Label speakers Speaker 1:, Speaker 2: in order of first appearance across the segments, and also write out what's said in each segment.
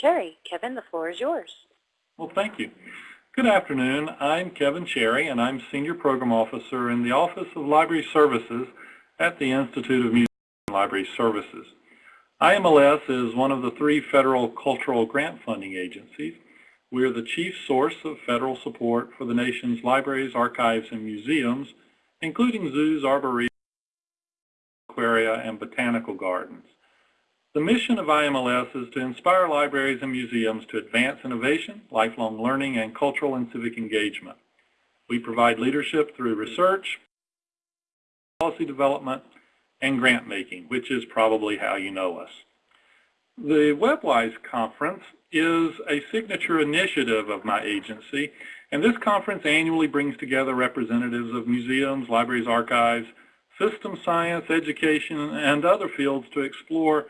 Speaker 1: Cherry. Kevin, the floor is yours.
Speaker 2: Well, thank you. Good afternoon. I'm Kevin Cherry, and I'm Senior Program Officer in the Office of Library Services at the Institute of Museum and Library Services. IMLS is one of the three federal cultural grant funding agencies. We are the chief source of federal support for the nation's libraries, archives, and museums, including zoos, arboretums, aquaria, and botanical gardens. The mission of IMLS is to inspire libraries and museums to advance innovation, lifelong learning, and cultural and civic engagement. We provide leadership through research, policy development, and grant making, which is probably how you know us. The WebWise conference is a signature initiative of my agency, and this conference annually brings together representatives of museums, libraries, archives, system science, education, and other fields to explore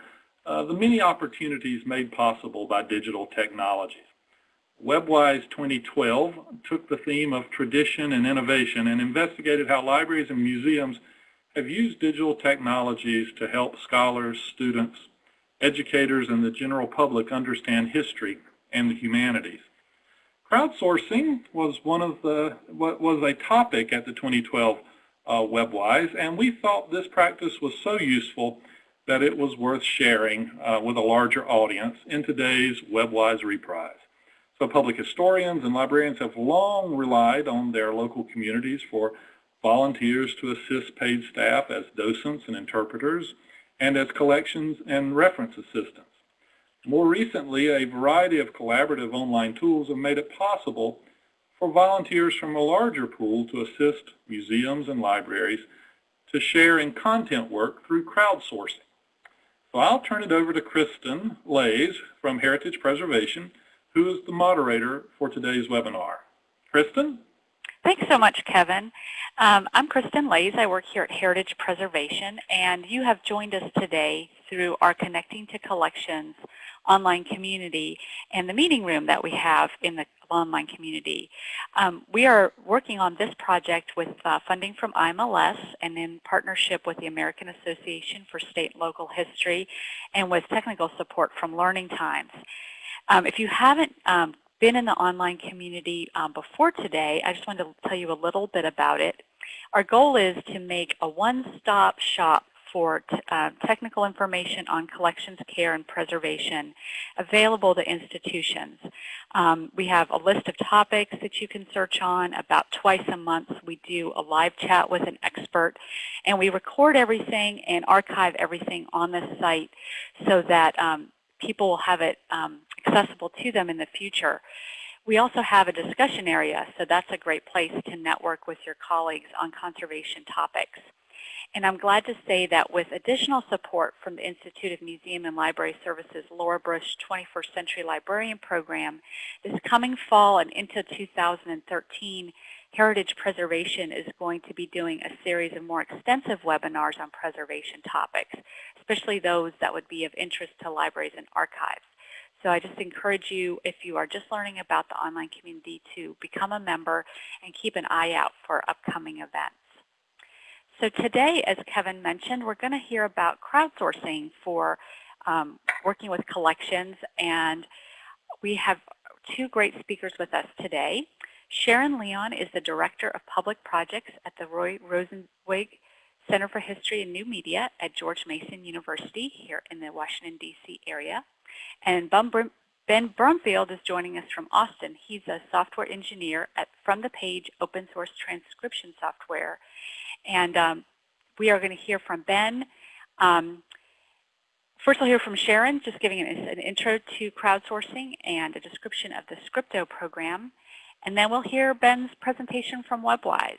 Speaker 2: uh, the many opportunities made possible by digital technologies. WebWise 2012 took the theme of tradition and innovation and investigated how libraries and museums have used digital technologies to help scholars, students, educators, and the general public understand history and the humanities. Crowdsourcing was one of the was a topic at the 2012 uh, WebWise, and we thought this practice was so useful that it was worth sharing uh, with a larger audience in today's WebWise reprise. So public historians and librarians have long relied on their local communities for volunteers to assist paid staff as docents and interpreters and as collections and reference assistants. More recently, a variety of collaborative online tools have made it possible for volunteers from a larger pool to assist museums and libraries to share in content work through crowdsourcing. So I'll turn it over to Kristen Laise from Heritage Preservation, who is the moderator for today's webinar. Kristen?
Speaker 3: Thanks so much, Kevin. Um, I'm Kristen Laise. I work here at Heritage Preservation, and you have joined us today through our Connecting to Collections online community and the meeting room that we have in the online community. Um, we are working on this project with uh, funding from IMLS and in partnership with the American Association for State and Local History and with technical support from Learning Times. Um, if you haven't um, been in the online community um, before today, I just wanted to tell you a little bit about it. Our goal is to make a one-stop shop for uh, technical information on collections care and preservation available to institutions. Um, we have a list of topics that you can search on. About twice a month we do a live chat with an expert and we record everything and archive everything on the site so that um, people will have it um, accessible to them in the future. We also have a discussion area, so that's a great place to network with your colleagues on conservation topics. And I'm glad to say that with additional support from the Institute of Museum and Library Services Laura Bush 21st Century Librarian Program, this coming fall and into 2013, Heritage Preservation is going to be doing a series of more extensive webinars on preservation topics, especially those that would be of interest to libraries and archives. So I just encourage you, if you are just learning about the online community, to become a member and keep an eye out for upcoming events. So today, as Kevin mentioned, we're going to hear about crowdsourcing for um, working with collections. And we have two great speakers with us today. Sharon Leon is the Director of Public Projects at the Roy Rosenzweig Center for History and New Media at George Mason University here in the Washington, D.C. area. And Ben Brumfield is joining us from Austin. He's a software engineer at From the Page open source transcription software and um, we are going to hear from Ben. Um, first, we'll hear from Sharon, just giving an, an, intro to crowdsourcing and a description of the Scripto program. And then we'll hear Ben's presentation from WebWise.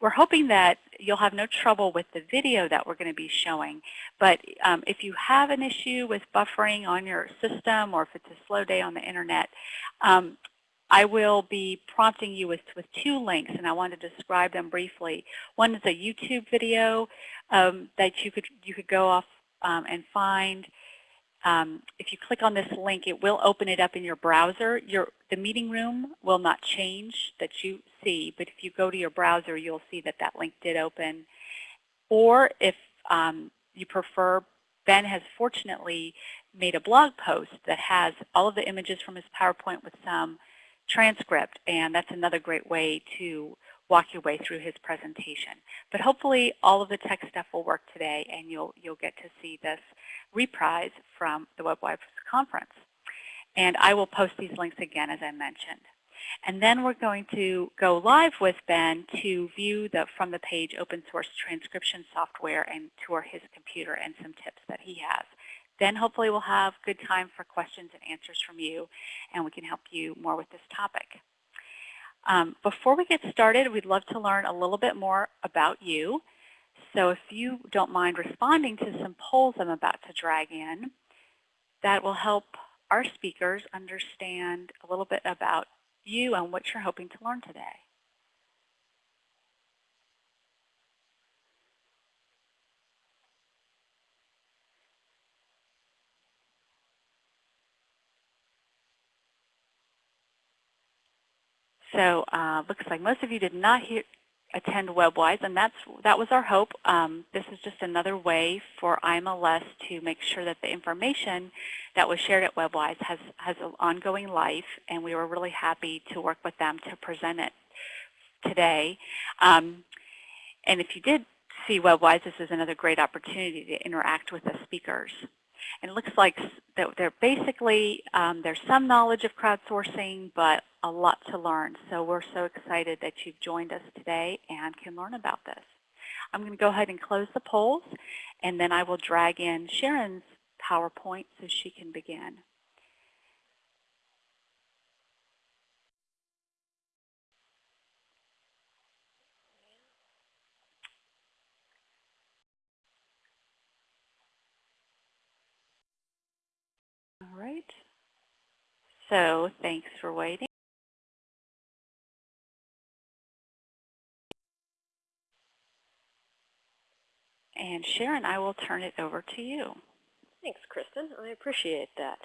Speaker 3: We're hoping that you'll have no trouble with the video that we're going to be showing. But um, if you have an issue with buffering on your system or if it's a slow day on the internet, um, I will be prompting you with, with two links, and I want to describe them briefly. One is a YouTube video um, that you could, you could go off um, and find. Um, if you click on this link, it will open it up in your browser. Your, the meeting room will not change that you see, but if you go to your browser, you'll see that that link did open. Or if um, you prefer Ben has fortunately made a blog post that has all of the images from his PowerPoint with some transcript, and that's another great way to walk your way through his presentation. But hopefully all of the tech stuff will work today, and you'll, you'll get to see this reprise from the WebWise conference. And I will post these links again, as I mentioned. And then we're going to go live with Ben to view the from the page open source transcription software and tour his computer and some tips that he has. Then hopefully we'll have good time for questions and answers from you, and we can help you more with this topic. Um, before we get started, we'd love to learn a little bit more about you. So if you don't mind responding to some polls I'm about to drag in, that will help our speakers understand a little bit about you and what you're hoping to learn today. So uh, looks like most of you did not hear, attend WebWise, and that's that was our hope. Um, this is just another way for IMLS to make sure that the information that was shared at WebWise has, has an ongoing life, and we were really happy to work with them to present it today. Um, and if you did see WebWise, this is another great opportunity to interact with the speakers. And it looks like that they're basically, um, there's some knowledge of crowdsourcing, but a lot to learn. So we're so excited that you've joined us today and can learn about this. I'm going to go ahead and close the polls, and then I will drag in Sharon's PowerPoint so she can begin. All right. So thanks for waiting. And Sharon, I will turn it over to you.
Speaker 1: Thanks, Kristen. I appreciate that.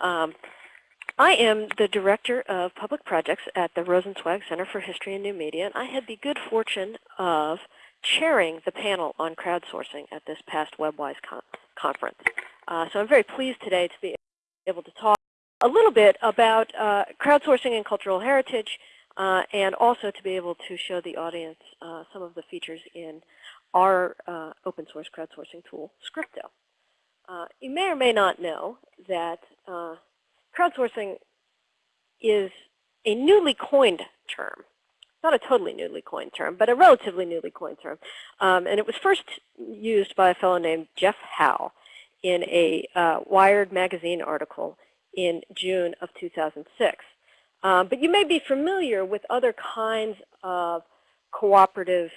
Speaker 1: Um, I am the Director of Public Projects at the Rosenzweig Center for History and New Media, and I had the good fortune of chairing the panel on crowdsourcing at this past WebWise con conference. Uh, so I'm very pleased today to be able to talk a little bit about uh, crowdsourcing and cultural heritage, uh, and also to be able to show the audience uh, some of the features in our uh, open source crowdsourcing tool, Scripto. Uh, you may or may not know that uh, crowdsourcing is a newly coined term. Not a totally newly coined term, but a relatively newly coined term. Um, and it was first used by a fellow named Jeff Howe in a uh, Wired magazine article in June of 2006. Um, but you may be familiar with other kinds of cooperative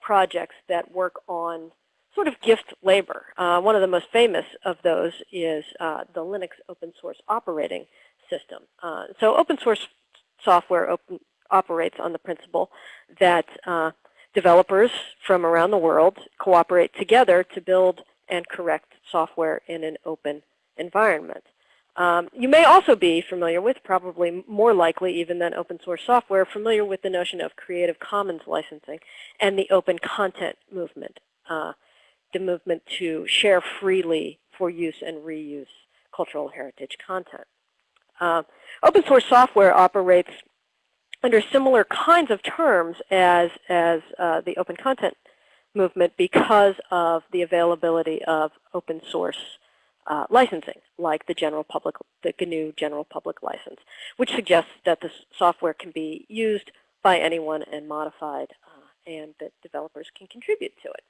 Speaker 1: projects that work on sort of gift labor. Uh, one of the most famous of those is uh, the Linux open source operating system. Uh, so open source software open, operates on the principle that uh, developers from around the world cooperate together to build and correct software in an open environment. Um, you may also be familiar with, probably more likely even than open source software, familiar with the notion of Creative Commons licensing and the open content movement, uh, the movement to share freely for use and reuse cultural heritage content. Uh, open source software operates under similar kinds of terms as, as uh, the open content movement because of the availability of open source uh, licensing, like the general public, the GNU General Public License, which suggests that the software can be used by anyone and modified, uh, and that developers can contribute to it.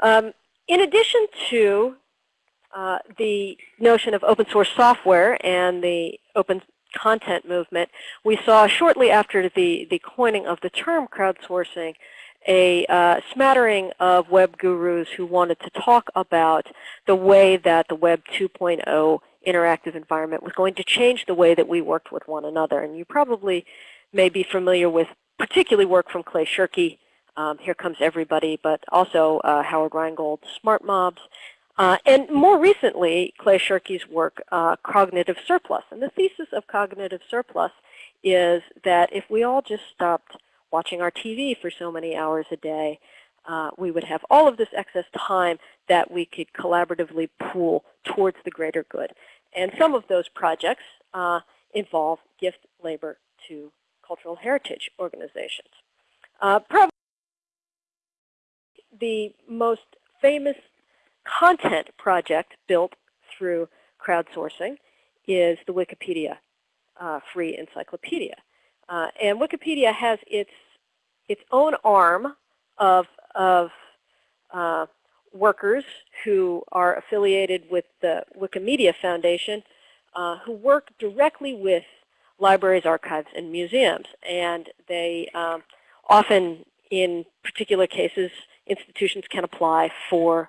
Speaker 1: Um, in addition to uh, the notion of open source software and the open content movement, we saw shortly after the, the coining of the term crowdsourcing a uh, smattering of web gurus who wanted to talk about the way that the Web 2.0 interactive environment was going to change the way that we worked with one another. And you probably may be familiar with particularly work from Clay Shirky, um, Here Comes Everybody, but also uh, Howard Rheingold's Smart Mobs, uh, and more recently, Clay Shirky's work, uh, Cognitive Surplus. And the thesis of Cognitive Surplus is that if we all just stopped watching our TV for so many hours a day, uh, we would have all of this excess time that we could collaboratively pool towards the greater good. And some of those projects uh, involve gift labor to cultural heritage organizations. Uh, probably the most famous content project built through crowdsourcing is the Wikipedia uh, free encyclopedia. Uh, and Wikipedia has its, its own arm of, of uh, workers who are affiliated with the Wikimedia Foundation uh, who work directly with libraries, archives, and museums. And they um, often, in particular cases, institutions can apply for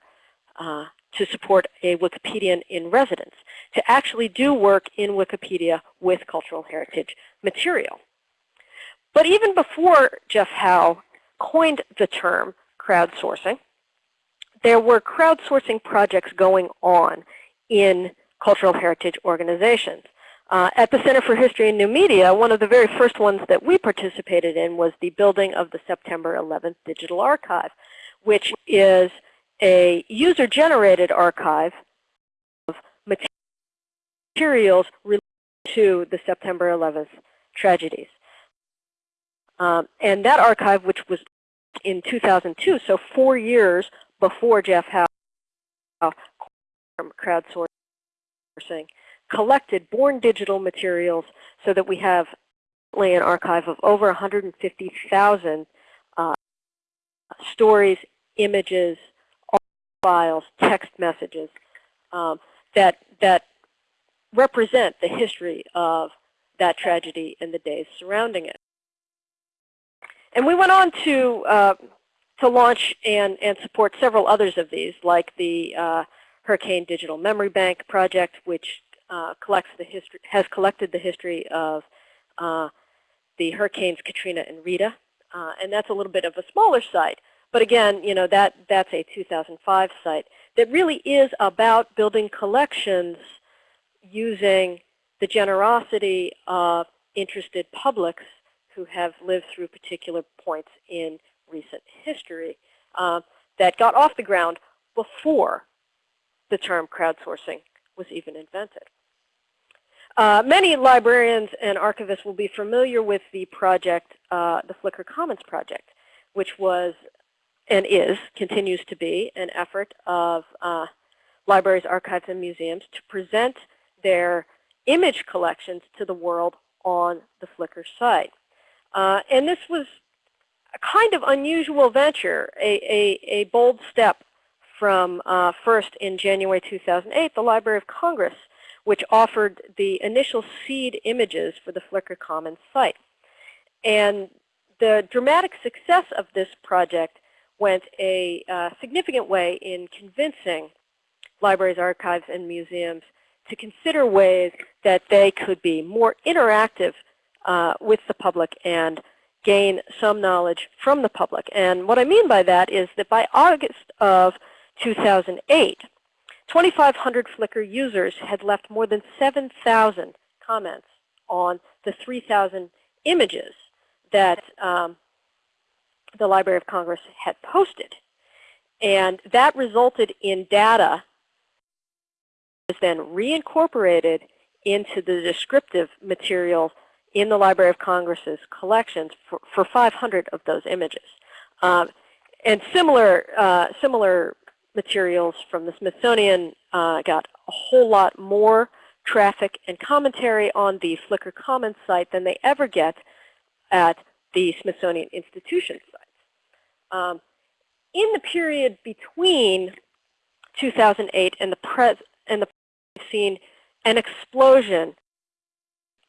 Speaker 1: uh, to support a Wikipedian in residence to actually do work in Wikipedia with cultural heritage material. But even before Jeff Howe coined the term crowdsourcing, there were crowdsourcing projects going on in cultural heritage organizations. Uh, at the Center for History and New Media, one of the very first ones that we participated in was the building of the September 11th Digital Archive, which is a user-generated archive of materials related to the September 11th tragedies. Um, and that archive, which was in 2002, so four years before Jeff Howe crowdsourcing, collected born digital materials so that we have an archive of over 150,000 uh, stories, images, files, text messages um, that, that represent the history of that tragedy and the days surrounding it. And we went on to, uh, to launch and, and support several others of these, like the uh, Hurricane Digital Memory Bank project, which uh, collects the history, has collected the history of uh, the hurricanes Katrina and Rita. Uh, and that's a little bit of a smaller site. But again, you know, that, that's a 2005 site that really is about building collections using the generosity of interested publics who have lived through particular points in recent history uh, that got off the ground before the term crowdsourcing was even invented. Uh, many librarians and archivists will be familiar with the project, uh, the Flickr Commons project, which was and is, continues to be, an effort of uh, libraries, archives, and museums to present their image collections to the world on the Flickr site. Uh, and this was a kind of unusual venture, a, a, a bold step from uh, first in January 2008, the Library of Congress, which offered the initial seed images for the Flickr Commons site. And the dramatic success of this project went a uh, significant way in convincing libraries, archives, and museums to consider ways that they could be more interactive uh, with the public and gain some knowledge from the public. And what I mean by that is that by August of 2008, 2,500 Flickr users had left more than 7,000 comments on the 3,000 images that um, the Library of Congress had posted. And that resulted in data was then reincorporated into the descriptive material in the Library of Congress's collections for, for 500 of those images. Um, and similar, uh, similar materials from the Smithsonian uh, got a whole lot more traffic and commentary on the Flickr Commons site than they ever get at the Smithsonian Institution sites. Um, in the period between 2008 and the pres and the seen an explosion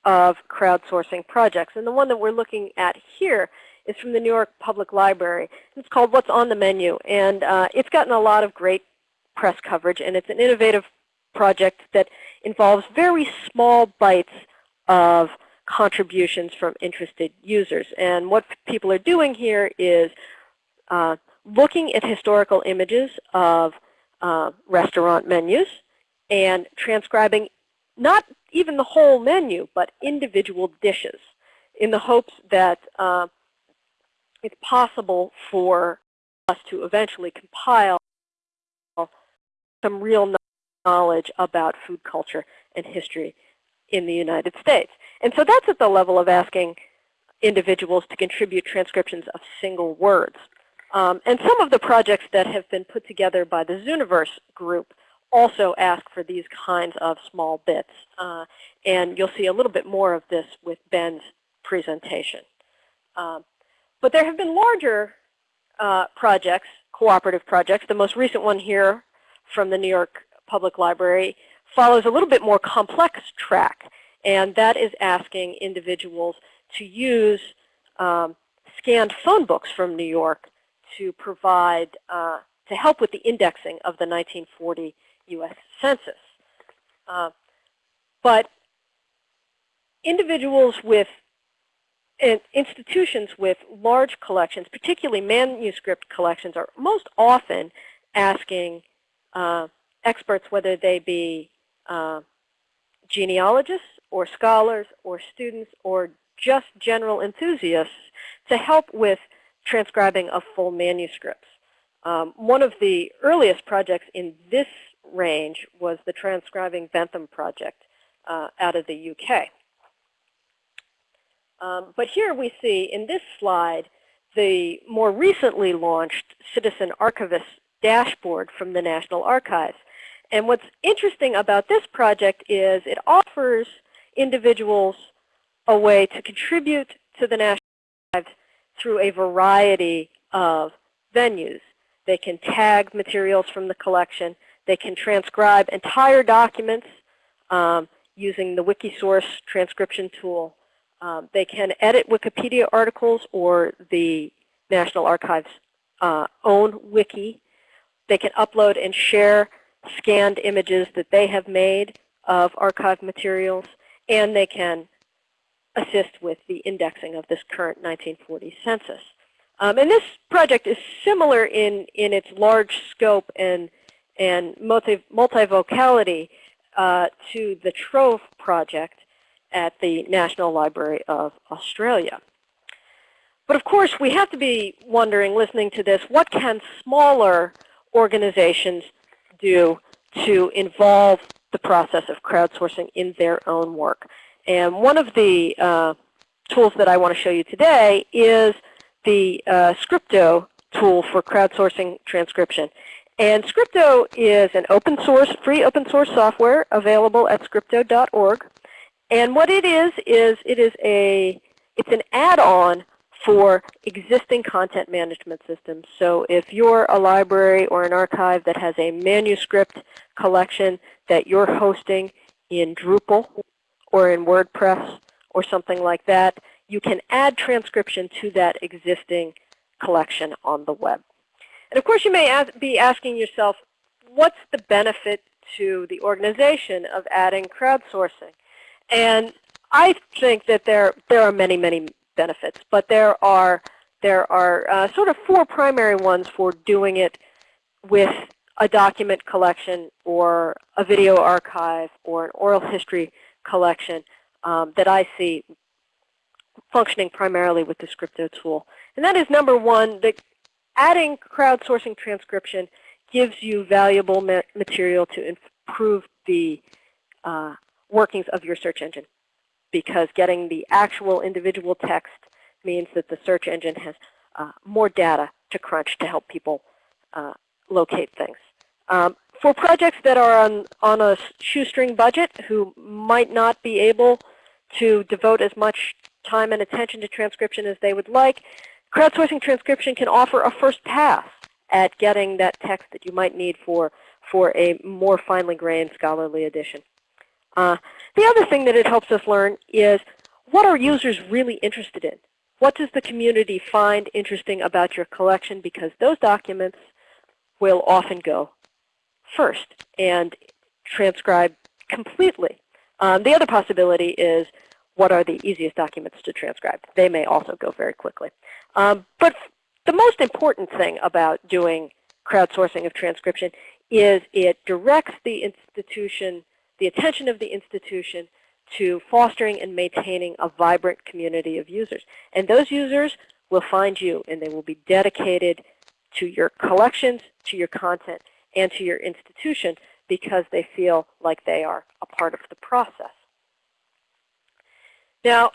Speaker 1: of crowdsourcing projects. And the one that we're looking at here is from the New York Public Library. It's called What's on the Menu. And uh, it's gotten a lot of great press coverage. And it's an innovative project that involves very small bites of contributions from interested users. And what people are doing here is uh, looking at historical images of uh, restaurant menus and transcribing not even the whole menu, but individual dishes in the hopes that uh, it's possible for us to eventually compile some real knowledge about food culture and history in the United States. And so that's at the level of asking individuals to contribute transcriptions of single words. Um, and some of the projects that have been put together by the Zooniverse group also ask for these kinds of small bits. Uh, and you'll see a little bit more of this with Ben's presentation. Um, but there have been larger uh, projects, cooperative projects. The most recent one here from the New York Public Library follows a little bit more complex track. And that is asking individuals to use um, scanned phone books from New York to provide, uh, to help with the indexing of the 1940 U.S. Census. Uh, but individuals with and institutions with large collections, particularly manuscript collections, are most often asking uh, experts, whether they be uh, genealogists or scholars or students or just general enthusiasts, to help with transcribing of full manuscripts. Um, one of the earliest projects in this range was the Transcribing Bentham project uh, out of the UK. Um, but here we see in this slide the more recently launched Citizen Archivist dashboard from the National Archives. And what's interesting about this project is it offers individuals a way to contribute to the National Archives through a variety of venues. They can tag materials from the collection. They can transcribe entire documents um, using the Wikisource transcription tool. Um, they can edit Wikipedia articles or the National Archives' uh, own wiki. They can upload and share scanned images that they have made of archive materials. And they can assist with the indexing of this current 1940 census. Um, and this project is similar in, in its large scope and, and multi, multivocality uh, to the Trove project at the National Library of Australia. But of course, we have to be wondering, listening to this, what can smaller organizations do to involve the process of crowdsourcing in their own work? And one of the uh, tools that I want to show you today is the uh, Scripto tool for crowdsourcing transcription. And Scripto is an open source, free open source software available at scripto.org. And what it is, is it is a, it's an add-on for existing content management systems. So if you're a library or an archive that has a manuscript collection that you're hosting in Drupal or in WordPress or something like that, you can add transcription to that existing collection on the web. And of course, you may be asking yourself, what's the benefit to the organization of adding crowdsourcing? And I think that there, there are many, many benefits, but there are, there are uh, sort of four primary ones for doing it with a document collection or a video archive or an oral history collection um, that I see functioning primarily with the Scripto tool. And that is number one, that adding crowdsourcing transcription gives you valuable ma material to improve the uh, workings of your search engine because getting the actual individual text means that the search engine has uh, more data to crunch to help people uh, locate things. Um, for projects that are on, on a shoestring budget who might not be able to devote as much time and attention to transcription as they would like, crowdsourcing transcription can offer a first pass at getting that text that you might need for, for a more finely grained scholarly edition. Uh, the other thing that it helps us learn is what are users really interested in? What does the community find interesting about your collection? Because those documents will often go first and transcribe completely. Um, the other possibility is what are the easiest documents to transcribe. They may also go very quickly. Um, but the most important thing about doing crowdsourcing of transcription is it directs the institution, the attention of the institution to fostering and maintaining a vibrant community of users. And those users will find you, and they will be dedicated to your collections, to your content, and to your institution because they feel like they are a part of the process. Now,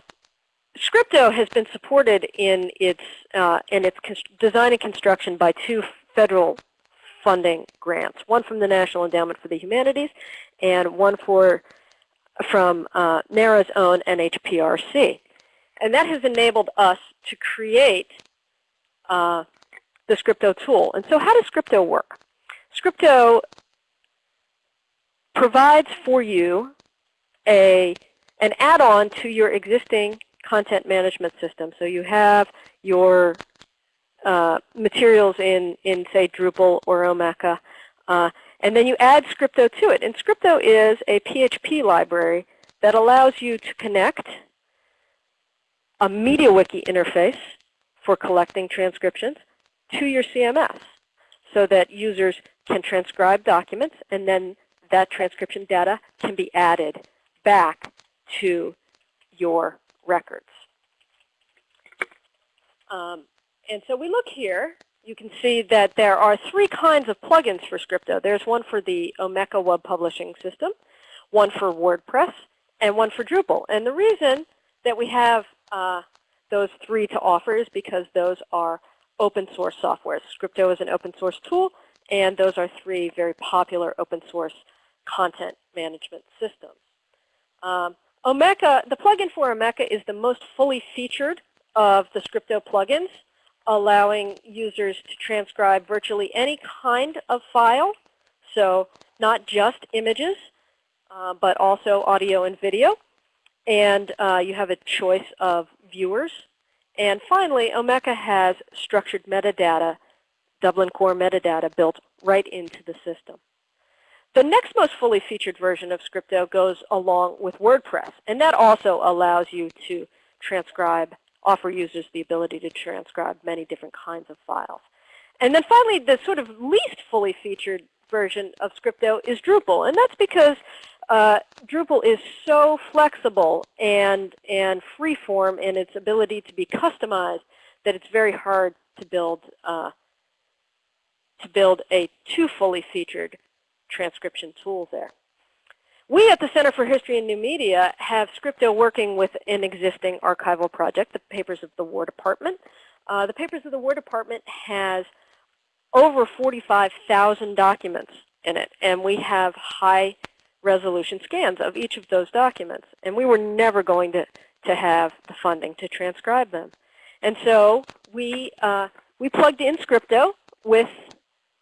Speaker 1: Scripto has been supported in its, uh, in its design and construction by two federal funding grants, one from the National Endowment for the Humanities and one for, from uh, NARA's own NHPRC. And that has enabled us to create uh, the Scripto tool. And so how does Scripto work? Scripto provides for you a, an add-on to your existing content management system. So you have your uh, materials in, in, say, Drupal or Omeka, uh, and then you add Scripto to it. And Scripto is a PHP library that allows you to connect a MediaWiki interface for collecting transcriptions to your CMS so that users can transcribe documents and then that transcription data can be added back to your records. Um, and so we look here, you can see that there are three kinds of plugins for Scripto. There's one for the Omeka web publishing system, one for WordPress, and one for Drupal. And the reason that we have uh, those three to offer is because those are open source software. Scripto is an open source tool, and those are three very popular open source content management systems. Um, Omeka, the plugin for Omeka is the most fully featured of the Scripto plugins, allowing users to transcribe virtually any kind of file, so not just images, uh, but also audio and video. And uh, you have a choice of viewers. And finally, Omeka has structured metadata, Dublin Core metadata built right into the system. The next most fully featured version of Scripto goes along with WordPress, and that also allows you to transcribe, offer users the ability to transcribe many different kinds of files. And then finally, the sort of least fully featured version of Scripto is Drupal, and that's because uh, Drupal is so flexible and, and freeform in its ability to be customized that it's very hard to build, uh, to build a too fully featured transcription tools there. We at the Center for History and New Media have Scripto working with an existing archival project, the Papers of the War Department. Uh, the Papers of the War Department has over 45,000 documents in it, and we have high resolution scans of each of those documents. And we were never going to, to have the funding to transcribe them. And so we, uh, we plugged in Scripto with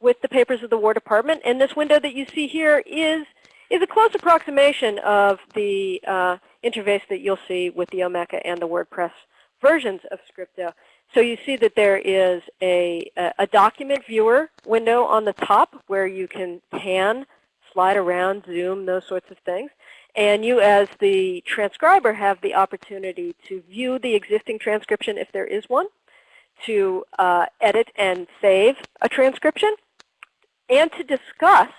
Speaker 1: with the papers of the War Department. And this window that you see here is, is a close approximation of the uh, interface that you'll see with the Omeka and the WordPress versions of Scripto. So you see that there is a, a document viewer window on the top where you can pan, slide around, zoom, those sorts of things. And you as the transcriber have the opportunity to view the existing transcription if there is one, to uh, edit and save a transcription, and to discuss,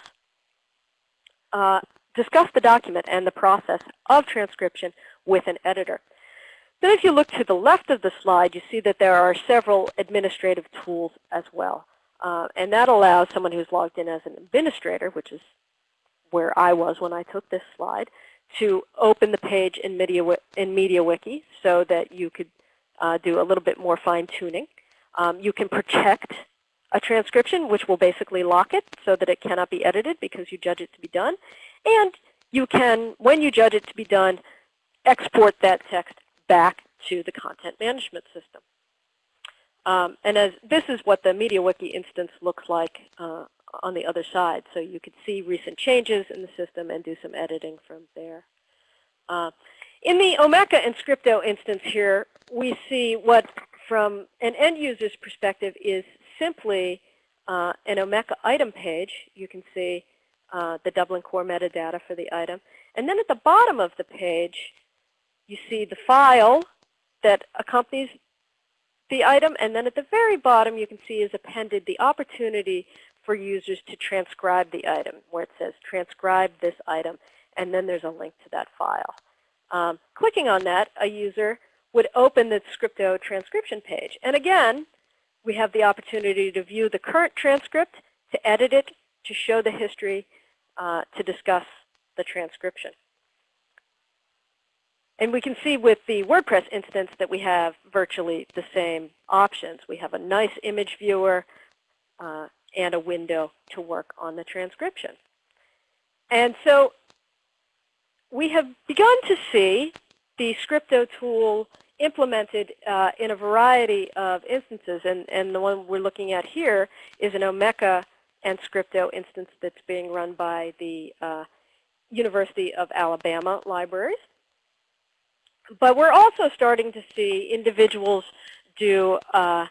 Speaker 1: uh, discuss the document and the process of transcription with an editor. Then if you look to the left of the slide, you see that there are several administrative tools as well. Uh, and that allows someone who's logged in as an administrator, which is where I was when I took this slide, to open the page in, in MediaWiki so that you could uh, do a little bit more fine-tuning. Um, you can protect a transcription, which will basically lock it so that it cannot be edited because you judge it to be done. And you can, when you judge it to be done, export that text back to the content management system. Um, and as this is what the MediaWiki instance looks like uh, on the other side. So you can see recent changes in the system and do some editing from there. Uh, in the Omeka and Scripto instance here, we see what, from an end user's perspective, is simply uh, an Omeka item page. You can see uh, the Dublin Core metadata for the item. And then at the bottom of the page, you see the file that accompanies the item. And then at the very bottom, you can see is appended the opportunity for users to transcribe the item, where it says transcribe this item. And then there's a link to that file. Um, clicking on that, a user would open the Scripto transcription page. And again, we have the opportunity to view the current transcript, to edit it, to show the history, uh, to discuss the transcription. And we can see with the WordPress instance that we have virtually the same options. We have a nice image viewer uh, and a window to work on the transcription. And so we have begun to see the Scripto tool implemented uh, in a variety of instances. And, and the one we're looking at here is an Omeka and Scripto instance that's being run by the uh, University of Alabama libraries. But we're also starting to see individuals do uh,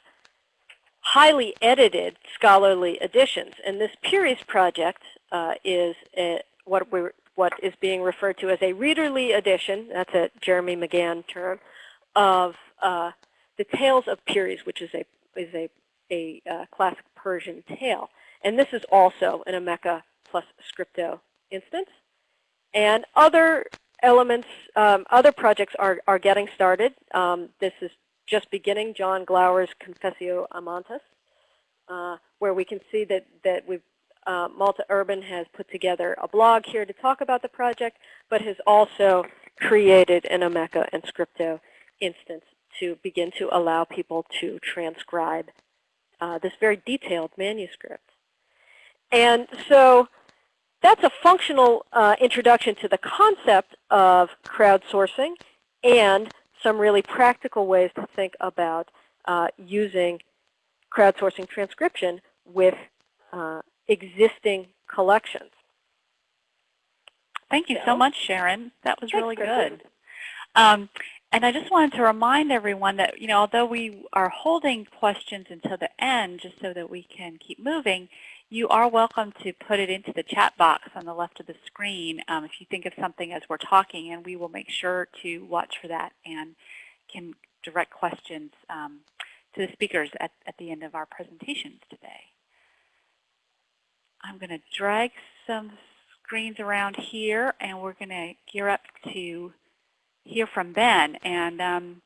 Speaker 1: highly edited scholarly editions. And this Peary's project uh, is a, what, we what is being referred to as a readerly edition, that's a Jerome McGann term, of uh, the Tales of Peary's, which is a, is a, a uh, classic Persian tale. And this is also an Omeka plus Scripto instance. And other elements, um, other projects are, are getting started. Um, this is just beginning, John Gower's Confessio Amantis, uh, where we can see that, that we've, uh, Malte Urban has put together a blog here to talk about the project, but has also created an Omeka and Scripto instance to begin to allow people to transcribe uh, this very detailed manuscript. And so that's a functional uh, introduction to the concept of crowdsourcing and some really practical ways to think about uh, using crowdsourcing transcription with uh, existing collections.
Speaker 3: Thank you so, so much, Sharon. That was really good.
Speaker 1: Um,
Speaker 3: and I just wanted to remind everyone that, you know, although we are holding questions until the end just so that we can keep moving, you are welcome to put it into the chat box on the left of the screen um, if you think of something as we're talking, and we will make sure to watch for that and can direct questions um, to the speakers at, at the end of our presentations today. I'm going to drag some screens around here, and we're going to gear up to hear from Ben. And um,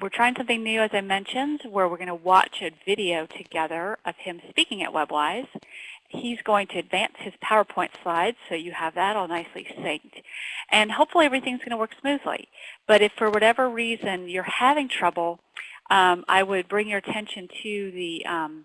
Speaker 3: we're trying something new, as I mentioned, where we're going to watch a video together of him speaking at WebWise. He's going to advance his PowerPoint slides, so you have that all nicely synced. And hopefully everything's going to work smoothly. But if for whatever reason you're having trouble, um, I would bring your attention to the um,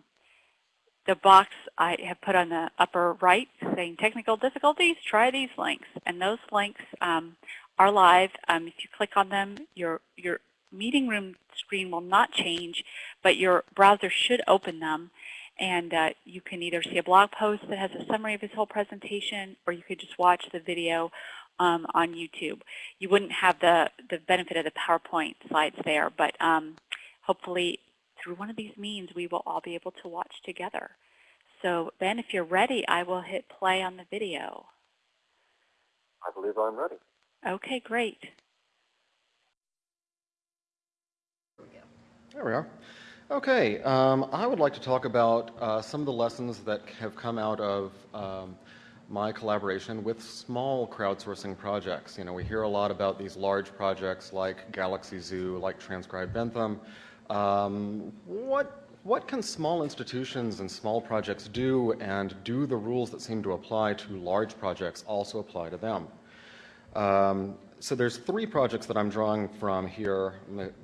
Speaker 3: the box I have put on the upper right saying technical difficulties, try these links. And those links um, are live. Um, if you click on them, your, your meeting room screen will not change, but your browser should open them. And uh, you can either see a blog post that has a summary of his whole presentation, or you could just watch the video um, on YouTube. You wouldn't have the, the benefit of the PowerPoint slides there, but um, hopefully through one of these means we will all be able to watch together. So Ben, if you're ready, I will hit play on the video.
Speaker 4: I believe I'm ready.
Speaker 3: Okay, great.
Speaker 4: There we are. Okay, um, I would like to talk about uh, some of the lessons that have come out of um, my collaboration with small crowdsourcing projects. You know, we hear a lot about these large projects like Galaxy Zoo, like Transcribe Bentham. Um, what, what can small institutions and small projects do, and do the rules that seem to apply to large projects also apply to them? Um, so there's three projects that I'm drawing from here,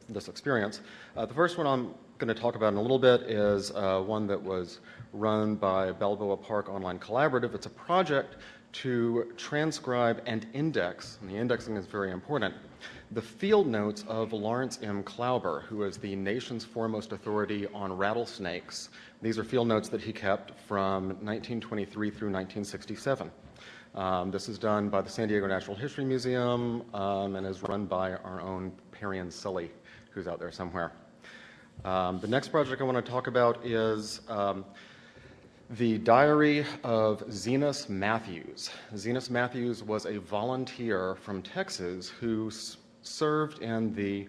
Speaker 4: this experience. Uh, the first one I'm going to talk about in a little bit is uh, one that was run by Balboa Park Online Collaborative. It's a project to transcribe and index, and the indexing is very important, the field notes of Laurence M. Klauber, who is the nation's foremost authority on rattlesnakes. These are field notes that he kept from 1923 through 1967. Um, this is done by the San Diego Natural History Museum um, and is run by our own Perian Sully, who's out there somewhere. Um, the next project I want to talk about is um, the Diary of Zenas Matthews. Zenas Matthews was a volunteer from Texas who served in the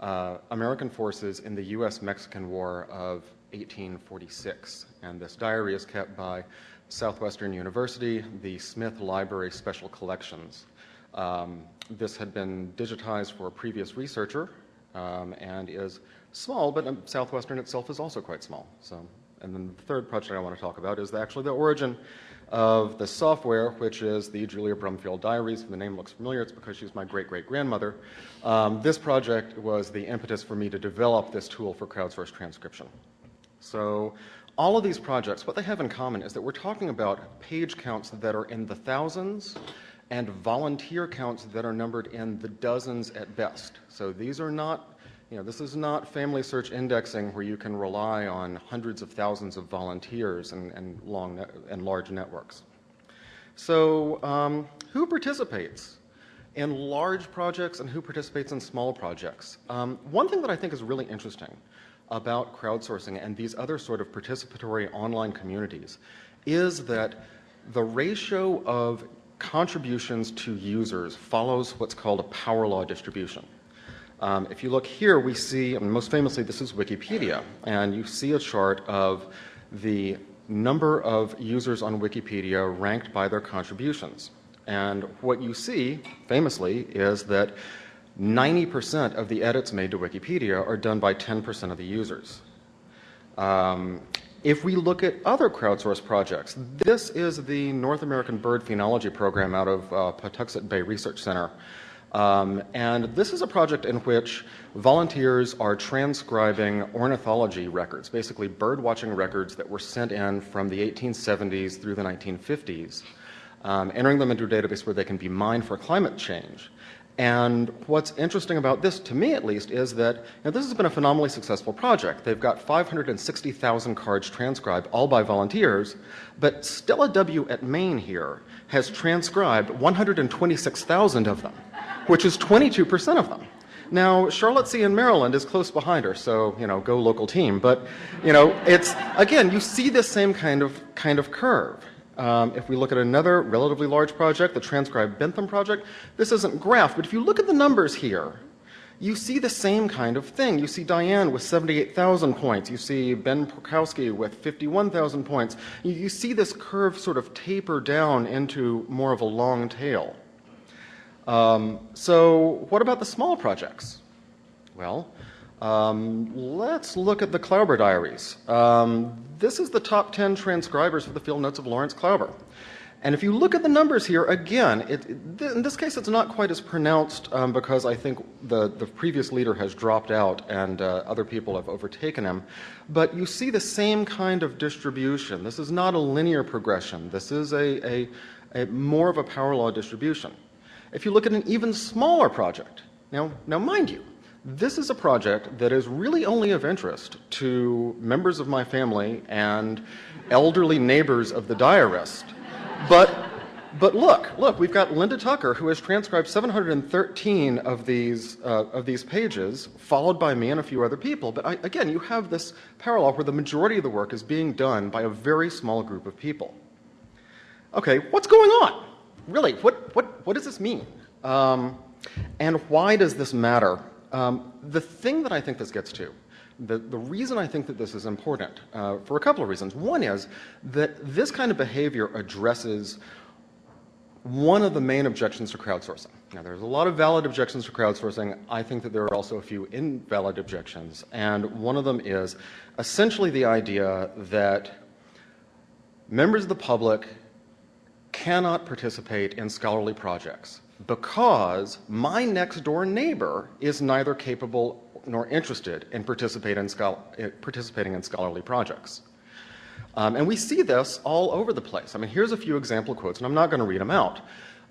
Speaker 4: uh, American forces in the U.S.-Mexican War of 1846. And this diary is kept by Southwestern University, the Smith Library Special Collections. Um, this had been digitized for a previous researcher um, and is small, but um, Southwestern itself is also quite small. So, and then the third project I want to talk about is actually the origin of the software, which is the Julia Brumfield Diaries. If the name looks familiar, it's because she's my great-great-grandmother. Um, this project was the impetus for me to develop this tool for crowdsourced transcription. So all of these projects, what they have in common is that we're talking about page counts that are in the thousands and volunteer counts that are numbered in the dozens at best. So these are not, you know, this is not family search indexing where you can rely on hundreds of thousands of volunteers and, and long and large networks. So um, who participates in large projects and who participates in small projects? Um, one thing that I think is really interesting about crowdsourcing and these other sort of participatory online communities is that the ratio of contributions to users follows what's called a power law distribution. Um, if you look here, we see, and most famously, this is Wikipedia, and you see a chart of the number of users on Wikipedia ranked by their contributions. And what you see, famously, is that 90% of the edits made to Wikipedia are done by 10% of the users. Um, if we look at other crowdsourced projects, this is the North American Bird Phenology Program out of uh, Patuxent Bay Research Center. Um, and this is a project in which volunteers are transcribing ornithology records, basically bird watching records that were sent in from the 1870s through the 1950s, um, entering them into a database where they can be mined for climate change. And what's interesting about this, to me at least, is that this has been a phenomenally successful project. They've got 560,000 cards transcribed, all by volunteers, but Stella W. at Maine here has transcribed 126,000 of them, which is 22% of them. Now, Charlotte C. in Maryland is close behind her, so, you know, go local team. But, you know, it's, again, you see this same kind of, kind of curve. Um, if we look at another relatively large project, the Transcribe Bentham project, this isn't graphed, but if you look at the numbers here, you see the same kind of thing. You see Diane with 78,000 points. You see Ben Porkowski with 51,000 points. You, you, see this curve sort of taper down into more of a long tail. Um, so what about the small projects? Well, um, let's look at the Klauber diaries. Um, this is the top 10 transcribers for the field notes of Laurence Klauber. And if you look at the numbers here, again, it, it, in this case it's not quite as pronounced um, because I think the, the previous leader has dropped out and uh, other people have overtaken him. But you see the same kind of distribution. This is not a linear progression. This is a, a, a more of a power law distribution. If you look at an even smaller project, now, now mind you, this is a project that is really only of interest to members of my family and elderly neighbors of the diarist. But, but look, look, we've got Linda Tucker who has transcribed 713 of these, uh, of these pages, followed by me and a few other people. But I, again, you have this parallel where the majority of the work is being done by a very small group of people. Okay, what's going on? Really, what, what, what does this mean? Um, and why does this matter? Um, the thing that I think this gets to, the, the reason I think that this is important, uh, for a couple of reasons. One is that this kind of behavior addresses one of the main objections to crowdsourcing. Now, there's a lot of valid objections to crowdsourcing. I think that there are also a few invalid objections. And one of them is essentially the idea that members of the public cannot participate in scholarly projects because my next door neighbor is neither capable nor interested in, participate in participating in scholarly projects. Um, and we see this all over the place. I mean, here's a few example quotes, and I'm not going to read them out.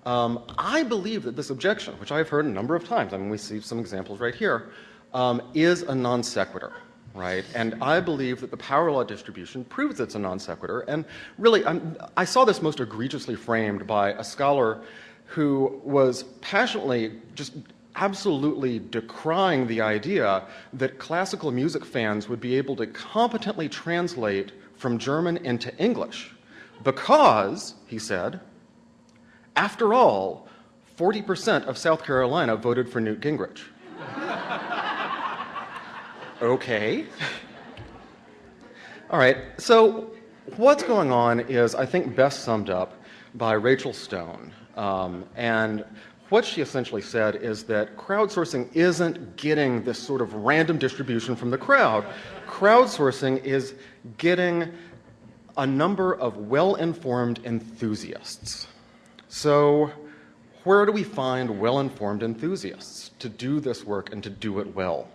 Speaker 4: Um, I believe that this objection, which I've heard a number of times, I mean, we see some examples right here, um, is a non sequitur, right? And I believe that the power law distribution proves it's a non sequitur. And really, I'm, i saw this most egregiously framed by a scholar who was passionately just absolutely decrying the idea that classical music fans would be able to competently translate from German into English because, he said, after all, 40% of South Carolina voted for Newt Gingrich. okay. All right, so what's going on is, I think, best summed up by Rachel Stone. Um, and what she essentially said is that crowdsourcing isn't getting this sort of random distribution from the crowd. Crowdsourcing is getting a number of well-informed enthusiasts. So where do we find well-informed enthusiasts to do this work and to do it well?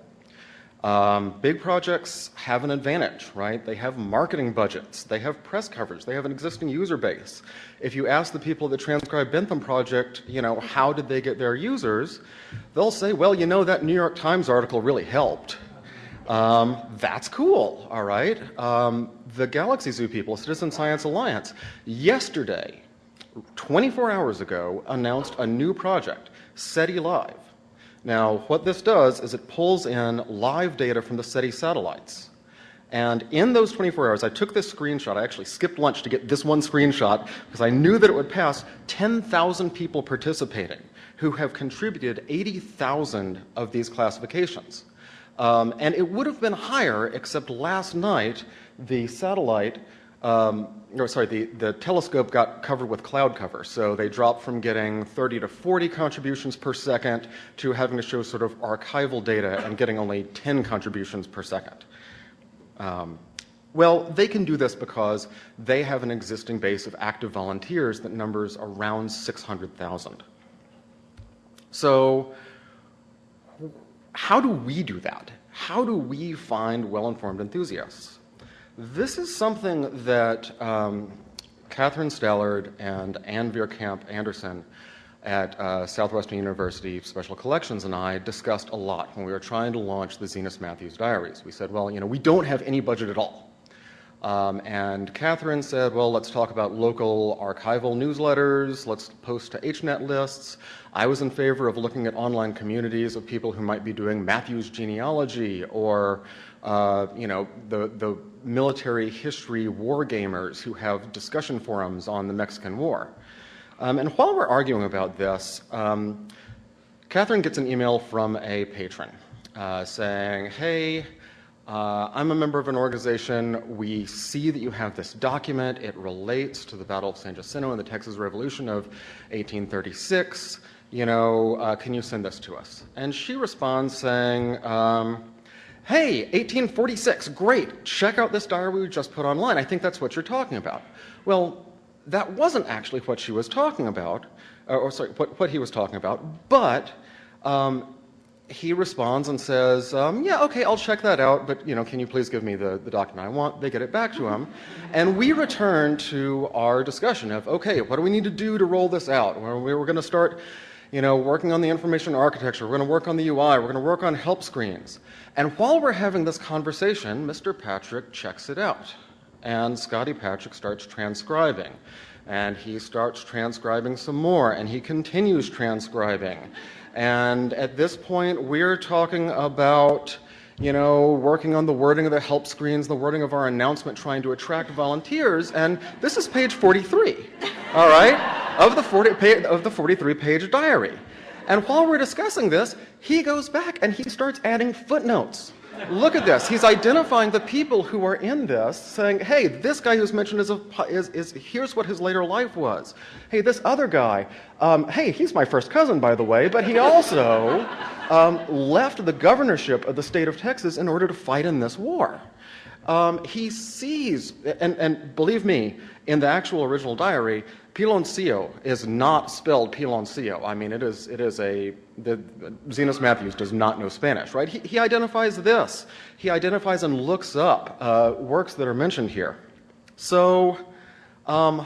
Speaker 4: Um, big projects have an advantage, right? They have marketing budgets, they have press coverage, they have an existing user base. If you ask the people that transcribe Bentham Project, you know, how did they get their users, they'll say, well, you know, that New York Times article really helped. Um, that's cool, all right? Um, the Galaxy Zoo people, Citizen Science Alliance, yesterday, 24 hours ago, announced a new project, SETI Live. Now, what this does is it pulls in live data from the SETI satellites. And in those 24 hours, I took this screenshot. I actually skipped lunch to get this one screenshot because I knew that it would pass 10,000 people participating who have contributed 80,000 of these classifications. Um, and it would have been higher, except last night the satellite um, or sorry, the, the telescope got covered with cloud cover. So they dropped from getting 30 to 40 contributions per second to having to show sort of archival data and getting only 10 contributions per second. Um, well, they can do this because they have an existing base of active volunteers that numbers around 600,000. So how do we do that? How do we find well-informed enthusiasts? This is something that um, Kathryn Stallard and Ann Veerkamp Anderson at uh, Southwestern University Special Collections and I discussed a lot when we were trying to launch the Zenas Matthews diaries. We said, well, you know, we don't have any budget at all. Um, and Catherine said, well, let's talk about local archival newsletters, let's post to HNet lists. I was in favor of looking at online communities of people who might be doing Matthews genealogy or uh, you know, the, the military history war gamers who have discussion forums on the Mexican War. Um, and while we're arguing about this, um, Catherine gets an email from a patron uh, saying, hey, uh, I'm a member of an organization. We see that you have this document. It relates to the Battle of San Jacinto and the Texas Revolution of 1836. You know, uh, can you send this to us? And she responds saying, um, hey, 1846, great, check out this diary we just put online. I think that's what you're talking about. Well, that wasn't actually what she was talking about, or sorry, what, what he was talking about, but um, he responds and says, um, yeah, okay, I'll check that out, but you know, can you please give me the, the document I want? They get it back to him. And we return to our discussion of, okay, what do we need to do to roll this out? Were going to start you know, working on the information architecture, we're going to work on the UI, we're going to work on help screens. And while we're having this conversation, Mr. Patrick checks it out. And Scotty Patrick starts transcribing. And he starts transcribing some more, and he continues transcribing. And at this point, we're talking about you know, working on the wording of the help screens, the wording of our announcement, trying to attract volunteers, and this is page 43, all right, of the, 40, of the 43 page diary. And while we're discussing this, he goes back and he starts adding footnotes. Look at this. He's identifying the people who are in this, saying, hey, this guy who's mentioned is, a, is, is here's what his later life was. Hey, this other guy, um, hey, he's my first cousin, by the way, but he also um, left the governorship of the state of Texas in order to fight in this war. Um, he sees, and, and believe me, in the actual original diary, Piloncillo is not spelled Piloncillo. I mean, it is, it is a, the, Zenas Matthews does not know Spanish, right? He, he identifies this. He identifies and looks up uh, works that are mentioned here. So, um,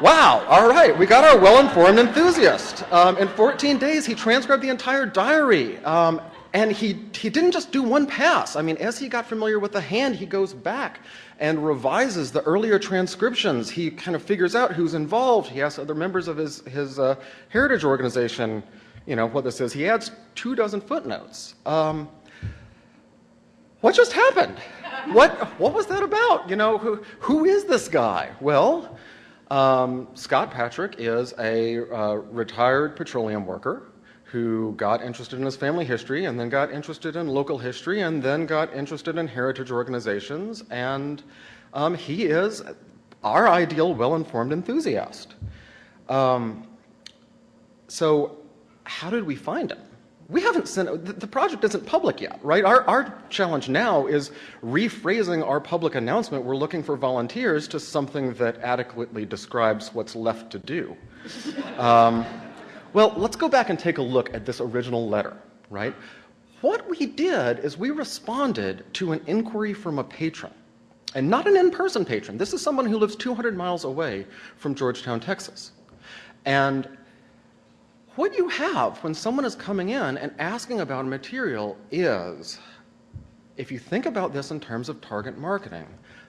Speaker 4: wow, all right, we got our well-informed enthusiast. Um, in 14 days, he transcribed the entire diary. Um, and he, he didn't just do one pass. I mean, as he got familiar with the hand, he goes back and revises the earlier transcriptions. He kind of figures out who's involved. He asks other members of his, his uh, heritage organization, you know, what this is. He adds two dozen footnotes. Um, what just happened? What, what was that about? You know, who, who is this guy? Well, um, Scott Patrick is a uh, retired petroleum worker who got interested in his family history and then got interested in local history and then got interested in heritage organizations. And um, he is our ideal well-informed enthusiast. Um, so how did we find him? We haven't sent, the, the project isn't public yet, right? Our, our challenge now is rephrasing our public announcement, we're looking for volunteers, to something that adequately describes what's left to do. Um, well, let's go back and take a look at this original letter, right? What we did is we responded to an inquiry from a patron, and not an in-person patron. This is someone who lives 200 miles away from Georgetown, Texas. And what you have when someone is coming in and asking about a material is, if you think about this in terms of target marketing,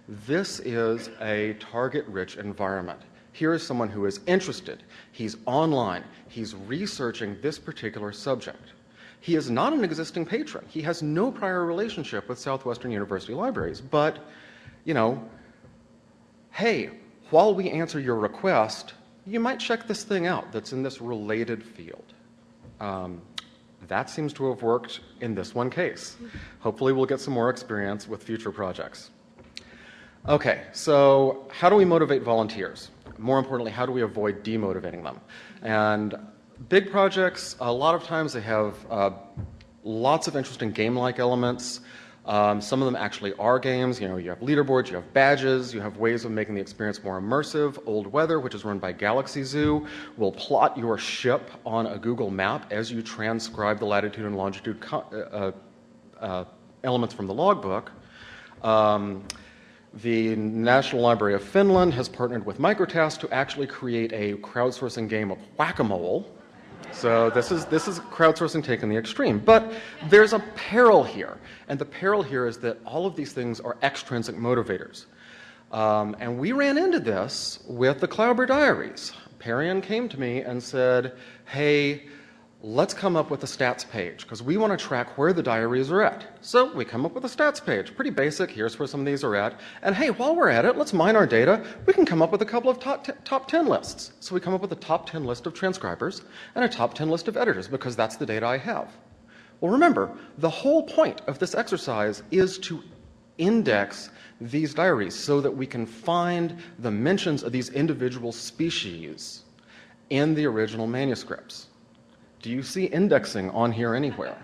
Speaker 4: this is a target-rich environment. Here is someone who is interested. He's online. He's researching this particular subject. He is not an existing patron. He has no prior relationship with Southwestern University Libraries. But, you know, hey, while we answer your request, you might check this thing out that's in this related field. Um, that seems to have worked in this one case. Hopefully we'll get some more experience with future projects. Okay, so how do we motivate volunteers? More importantly, how do we avoid demotivating them? And big projects, a lot of times they have uh, lots of interesting game-like elements. Um, some of them actually are games. You know, you have leaderboards, you have badges, you have ways of making the experience more immersive. Old Weather, which is run by Galaxy Zoo, will plot your ship on a Google map as you transcribe the latitude and longitude uh, uh, uh, elements from the logbook. Um, the National Library of Finland has partnered with Microtask to actually create a crowdsourcing game of whack-a-mole, so this is, this is crowdsourcing taken the extreme. But there's a peril here. And the peril here is that all of these things are extrinsic motivators. Um, and we ran into this with the Klauber Diaries. Perian came to me and said, hey, let's come up with a stats page because we want to track where the diaries are at. So we come up with a stats page, pretty basic, here's where some of these are at. And hey, while we're at it, let's mine our data. We can come up with a couple of top, top 10 lists. So we come up with a top 10 list of transcribers and a top 10 list of editors because that's the data I have. Well, remember, the whole point of this exercise is to index these diaries so that we can find the mentions of these individual species in the original manuscripts. Do you see indexing on here anywhere?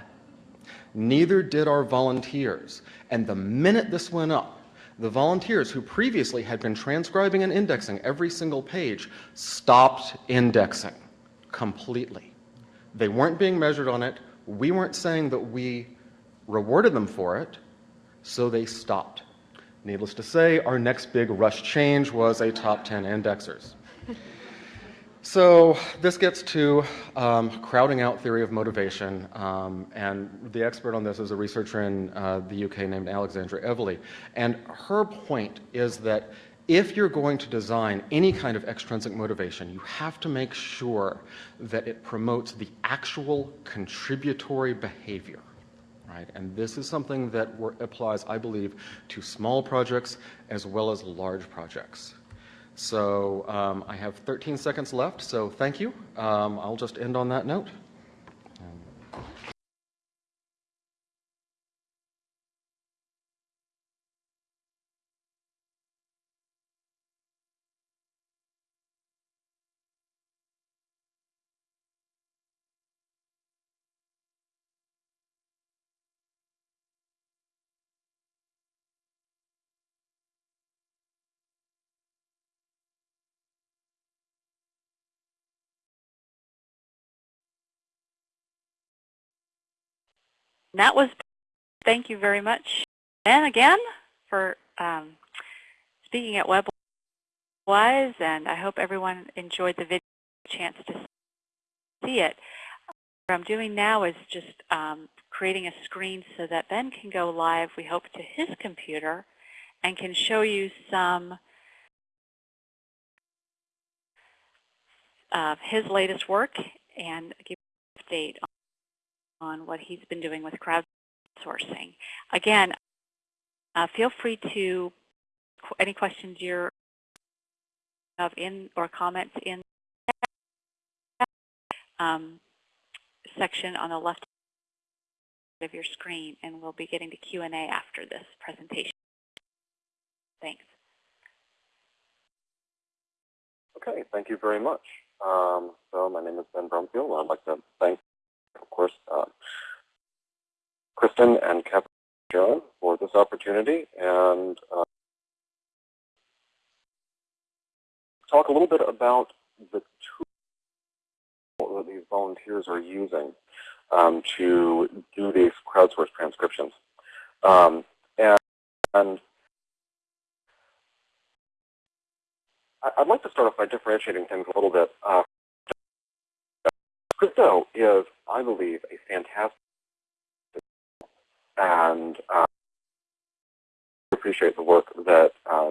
Speaker 4: Neither did our volunteers. And the minute this went up, the volunteers who previously had been transcribing and indexing every single page stopped indexing completely. They weren't being measured on it. We weren't saying that we rewarded them for it, so they stopped. Needless to say, our next big rush change was a top 10 indexers. So this gets to um, crowding out theory of motivation, um, and the expert on this is a researcher in uh, the UK named Alexandra Eveleigh, and her point is that if you're going to design any kind of extrinsic motivation, you have to make sure that it promotes the actual contributory behavior. Right? And this is something that applies, I believe, to small projects as well as large projects. So um, I have 13 seconds left, so thank you. Um, I'll just end on that note.
Speaker 3: That was, thank you very much, Ben, again, for um, speaking at WebWise, and I hope everyone enjoyed the video chance to see it. What I'm doing now is just um, creating a screen so that Ben can go live, we hope, to his computer and can show you some of his latest work and give you an update on what he's been doing with crowdsourcing. Again, uh, feel free to any questions you have in or comments in um, section on the left of your screen, and we'll be getting to Q&A after this presentation. Thanks.
Speaker 5: Okay, thank you very much. Um, so my name is Ben Brumfield, I'd like to thank, of course, uh, Kristen and Kevin for this opportunity and uh, talk a little bit about the tool that these volunteers are using um, to do these crowdsourced transcriptions. Um, and, and I'd like to start off by differentiating things a little bit. Uh, Scripto is, I believe, a fantastic and uh, appreciate the work that uh,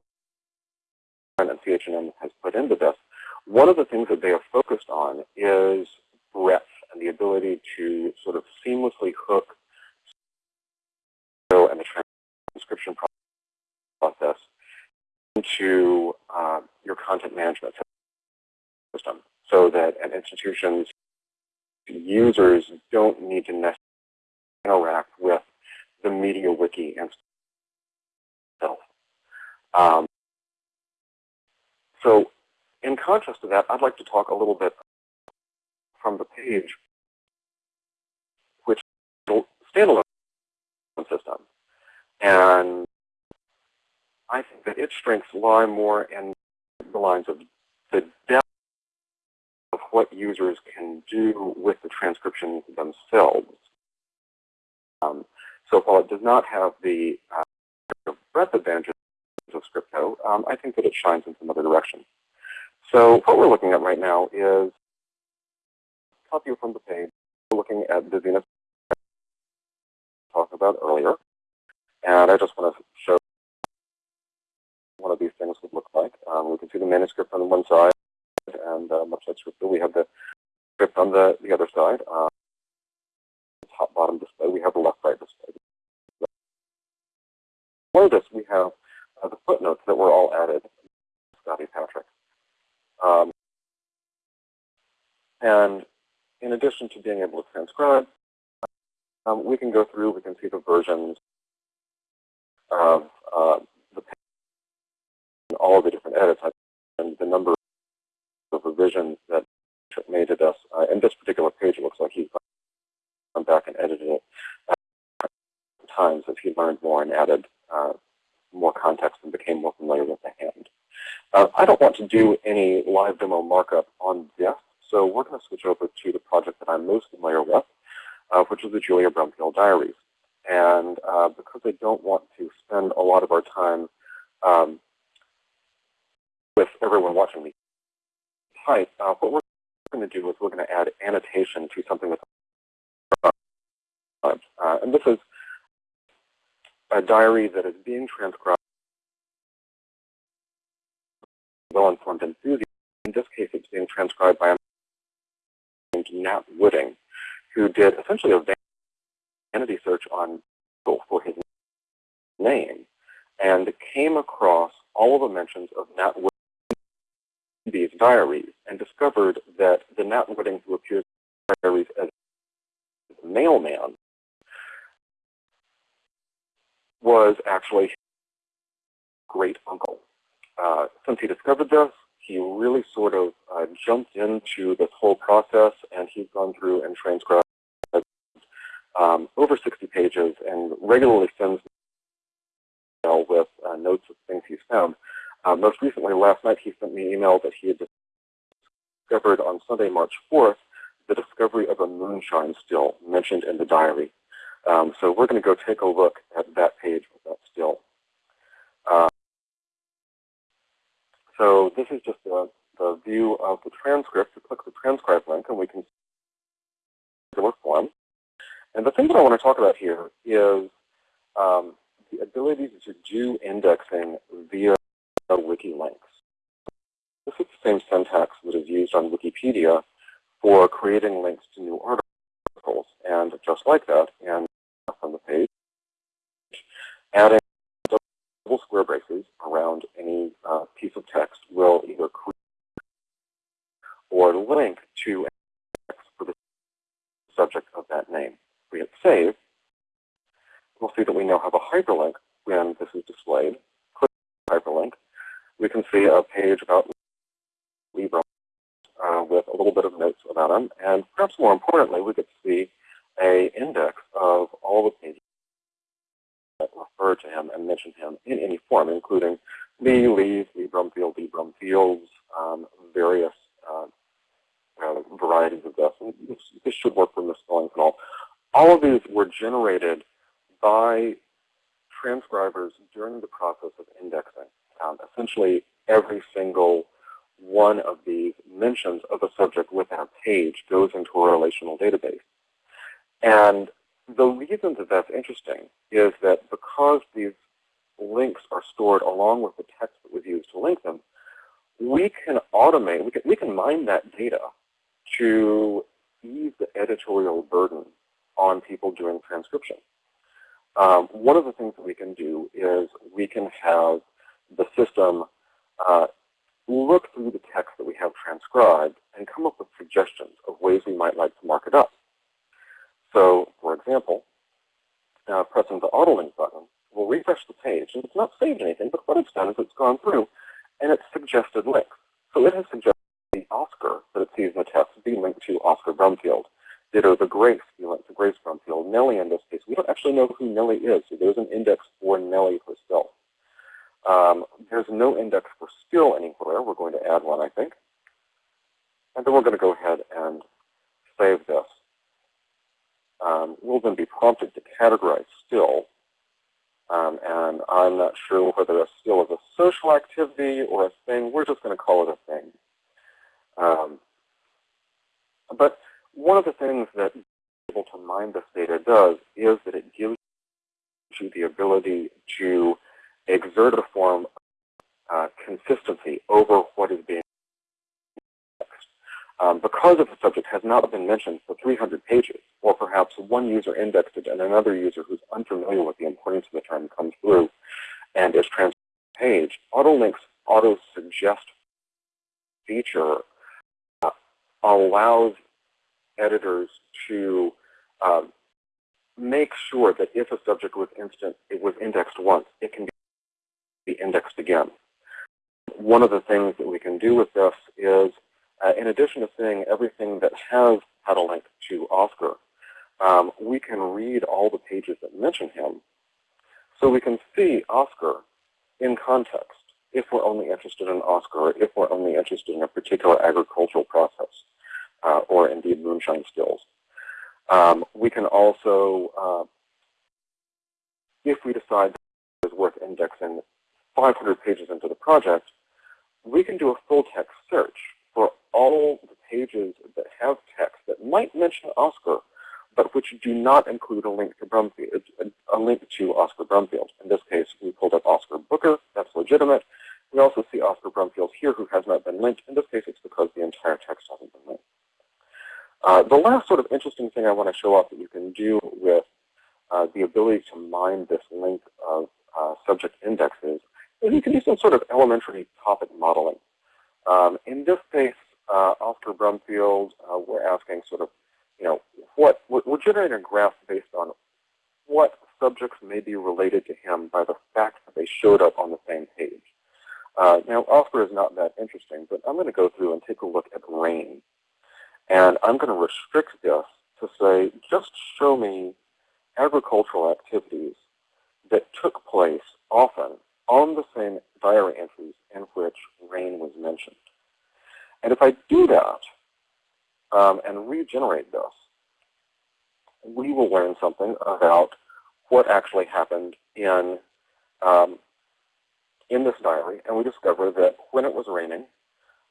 Speaker 5: and CHNM has put into this. One of the things that they are focused on is breadth and the ability to sort of seamlessly hook and the transcription process into uh, your content management system so that an institution's users don't need to necessarily interact with the media wiki itself. Um, so in contrast to that, I'd like to talk a little bit from the page, which is a standalone system. And I think that its strengths lie more in the lines of the depth what users can do with the transcriptions themselves. Um, so while it does not have the uh, breadth advantages of Scripto, um, I think that it shines in some other direction. So what we're looking at right now is copy from the page. We're looking at the Zenas talked about earlier. And I just want to show one of these things would look like. Um, we can see the manuscript on one side, and uh, much like Scripto, we have the script on the, the other side. Um, top bottom display, we have the left right display. Below this, we have uh, the footnotes that were all added, Scotty Patrick. Um, and in addition to being able to transcribe, um, we can go through, we can see the versions of uh, the all of the different edits and the number of revisions that made to this. Uh, in this particular page, it looks like he's gone back and edited it uh, times as he learned more and added uh, more context and became more familiar with the hand. Uh, I don't want to do any live demo markup on this, so we're going to switch over to the project that I'm most familiar with, uh, which is the Julia Brumfield Diaries. And uh, because I don't want to spend a lot of our time um, with everyone watching me type, uh, what we're going to do is we're going to add annotation to something that's uh, and this is a diary that is being transcribed well-informed enthusiast. In this case, it's being transcribed by a man named Nat Wooding, who did essentially a vanity search on Google for his name and came across all of the mentions of Nat Wooding these diaries and discovered that the Nat Wooding who appears in diaries as the mailman was actually his great uncle. Uh, since he discovered this, he really sort of uh, jumped into this whole process, and he's gone through and transcribed um, over 60 pages and regularly sends me email with uh, notes of things he's found. Uh, most recently, last night, he sent me an email that he had discovered on Sunday, March 4th, the discovery of a moonshine still mentioned in the diary. Um, so we're going to go take a look at that page with that still. Uh, so this is just the, the view of the transcript. You click the transcribe link and we can see the work form. And the thing that I want to talk about here is um, the ability to do indexing via wiki links. This is the same syntax that is used on Wikipedia for creating links to new articles. And just like that, and on the page, adding double square braces around any uh, piece of text will either create or link to for the subject of that name. We hit save, we'll see that we now have a hyperlink when this is displayed. Click hyperlink. We can see a page about Libra uh, with a little bit of notes about him. And perhaps more importantly, we get to see a index of all the pages that refer to him and mention him in any form, including Lee, Lee's, Lee Brumfield, Lee Brumfields, um, various uh, uh, varieties of this. And this, this should work for misspellings and all. All of these were generated by transcribers during the process of indexing. Um, essentially, every single one of these mentions of a subject within a page goes into a relational database. And the reason that that's interesting is that because these links are stored along with the text that was used to link them, we can automate, we can, we can mine that data to ease the editorial burden on people doing transcription. Um, one of the things that we can do is we can have the system uh, look through the text that we have transcribed and come up with suggestions of ways we might like to mark it up. So, for example, uh, pressing the autolink button will refresh the page, and it's not saved anything, but what it's done is it's gone through and it's suggested links. So it has suggested the Oscar that it sees in the text be linked to Oscar Brumfield. Ditto the Grace be linked to Grace Brumfield. Nellie in this case, we don't actually know who Nellie is, so there's an index for Nellie herself. Um, there's no index for skill anywhere. We're going to add one, I think. And then we're going to go ahead and save this. Um, we'll then be prompted to categorize skill. Um, and I'm not sure whether a skill is a social activity or a thing. We're just going to call it a thing. Um, but one of the things that able to mine this data does is that it gives you the ability to exert a form of uh, consistency over what is being. Um, because if the subject has not been mentioned for 300 pages, or perhaps one user indexed it and another user who's unfamiliar with the importance of the term comes through and is transferred to the page, AutoLink's auto-suggest feature uh, allows editors to um, make sure that if a subject was instant, it was indexed once, it can be indexed again. One of the things that we can do with this is, uh, in addition to seeing everything that has had a link to Oscar, um, we can read all the pages that mention him. So we can see Oscar in context if we're only interested in Oscar, if we're only interested in a particular agricultural process, uh, or indeed moonshine skills. Um, we can also, uh, if we decide that it's worth indexing 500 pages into the project, we can do a full text search for all the pages that have text that might mention Oscar, but which do not include a link to Brumfield, a link to Oscar Brumfield. In this case, we pulled up Oscar Booker. That's legitimate. We also see Oscar Brumfield here who has not been linked. In this case, it's because the entire text hasn't been linked. Uh, the last sort of interesting thing I want to show off that you can do with uh, the ability to mine this link of uh, subject indexes is you can do some sort of elementary topic modeling. Um, in this case, uh, Oscar Brumfield, uh, we're asking sort of, you know, what we're generating a graph based on what subjects may be related to him by the fact that they showed up on the same page. Uh, now, Oscar is not that interesting, but I'm going to go through and take a look at rain. And I'm going to restrict this to say, just show me agricultural activities that took place often on the same diary entries in which rain was mentioned. And if I do that um, and regenerate this, we will learn something about what actually happened in um, in this diary, and we discover that when it was raining,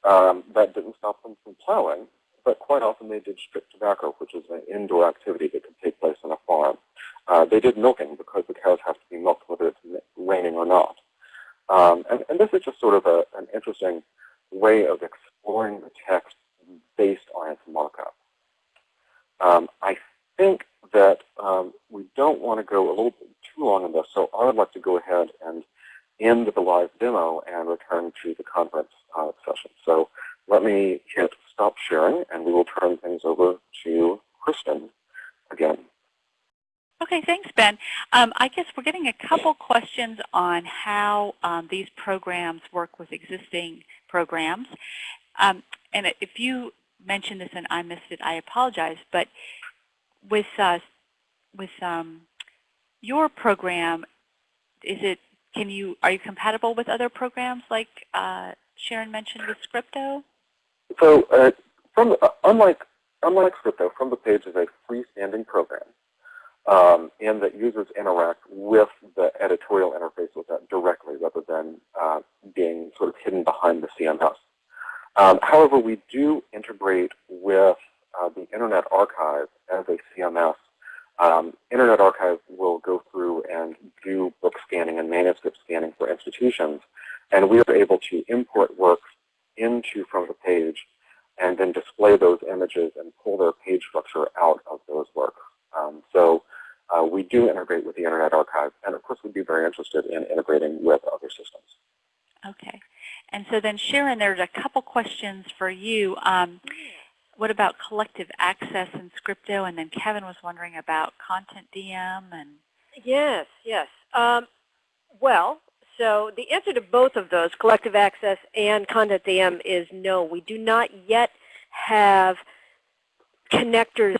Speaker 5: um, that didn't stop them from plowing, but quite often they did strip tobacco, which is an indoor activity that can take place on a farm. Uh, they did milking because the cows have to be milked whether it's raining or not. Um, and, and, this is just sort of a, an interesting way of exploring the text based on its markup. Um, I think that um, we don't want to go a little bit too long on this, so I would like to go ahead and end the live demo and return to the conference uh, session. So let me hit stop sharing, and we will turn things over to Kristen again.
Speaker 3: Okay, thanks, Ben. Um, I guess we're getting a couple questions on how um, these programs work with existing programs. Um, and if you mentioned this and I missed it, I apologize. But with uh, with um, your program, is it can you are you compatible with other programs like uh, Sharon mentioned with Scripto?
Speaker 5: So uh, from uh, unlike unlike Scripto, From the Page is a freestanding program, um, and that users interact with the editorial interface with that directly, rather than uh, being sort of hidden behind the CMS. Um, however, we do integrate with uh, the Internet Archive as a CMS. Um, Internet Archive will go through and do book scanning and manuscript scanning for institutions, and we are able to import works into From the Page and then display those images and pull their page structure out of those works. Um, so uh, we do integrate with the Internet Archive, and of course we'd be very interested in integrating with other systems.
Speaker 3: Okay. And so then Sharon, there's a couple questions for you. Um, what about collective access and Scripto? And then Kevin was wondering about Content DM and
Speaker 1: Yes, yes. Um, well, so the answer to both of those, collective access and Content DM, is no. We do not yet have connectors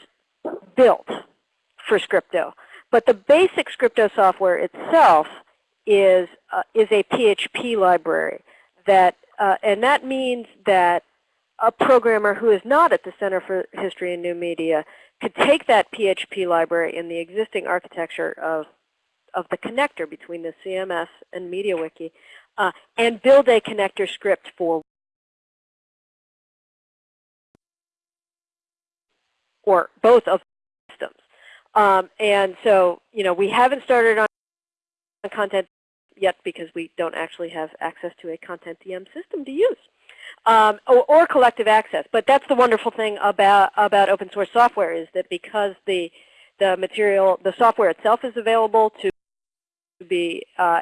Speaker 1: built for Scripto. But the basic Scripto software itself is, uh, is a PHP library. that, uh, And that means that a programmer who is not at the Center for History and New Media could take that PHP library in the existing architecture of of the connector between the CMS and MediaWiki uh, and build a connector script for or both of. Um, and so, you know, we haven't started on content yet because we don't actually have access to a content DM system to use. Um, or, or, collective access. But that's the wonderful thing about, about open source software is that because the, the material, the software itself is available to be uh,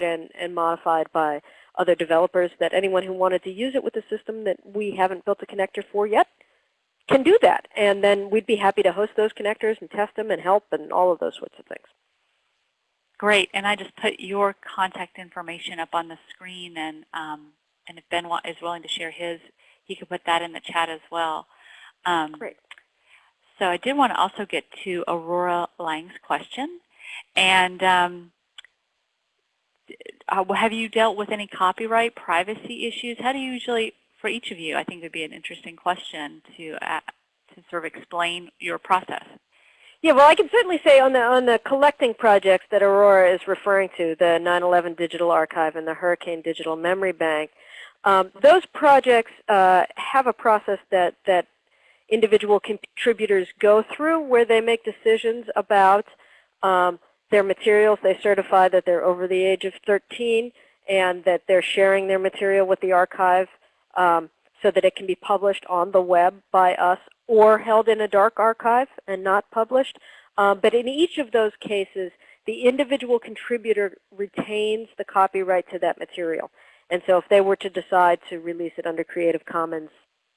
Speaker 1: and, and modified by other developers that anyone who wanted to use it with a system that we haven't built a connector for yet can do that. And then we'd be happy to host those connectors and test them and help and all of those sorts of things.
Speaker 3: Great. And I just put your contact information up on the screen. And, um, and if Ben is willing to share his, he could put that in the chat as well. Um,
Speaker 1: Great.
Speaker 3: So I did want to also get to Aurora Lang's question. And um, uh, have you dealt with any copyright privacy issues? How do you usually, for each of you, I think it would be an interesting question to, uh, to sort of explain your process.
Speaker 1: Yeah, well, I can certainly say on the on the collecting projects that Aurora is referring to, the 9/11 Digital Archive and the Hurricane Digital Memory Bank, um, those projects uh, have a process that that individual contributors go through where they make decisions about um, their materials. They certify that they're over the age of 13 and that they're sharing their material with the archive um, so that it can be published on the web by us or held in a dark archive and not published. Um, but in each of those cases, the individual contributor retains the copyright to that material. And so if they were to decide to release it under Creative Commons,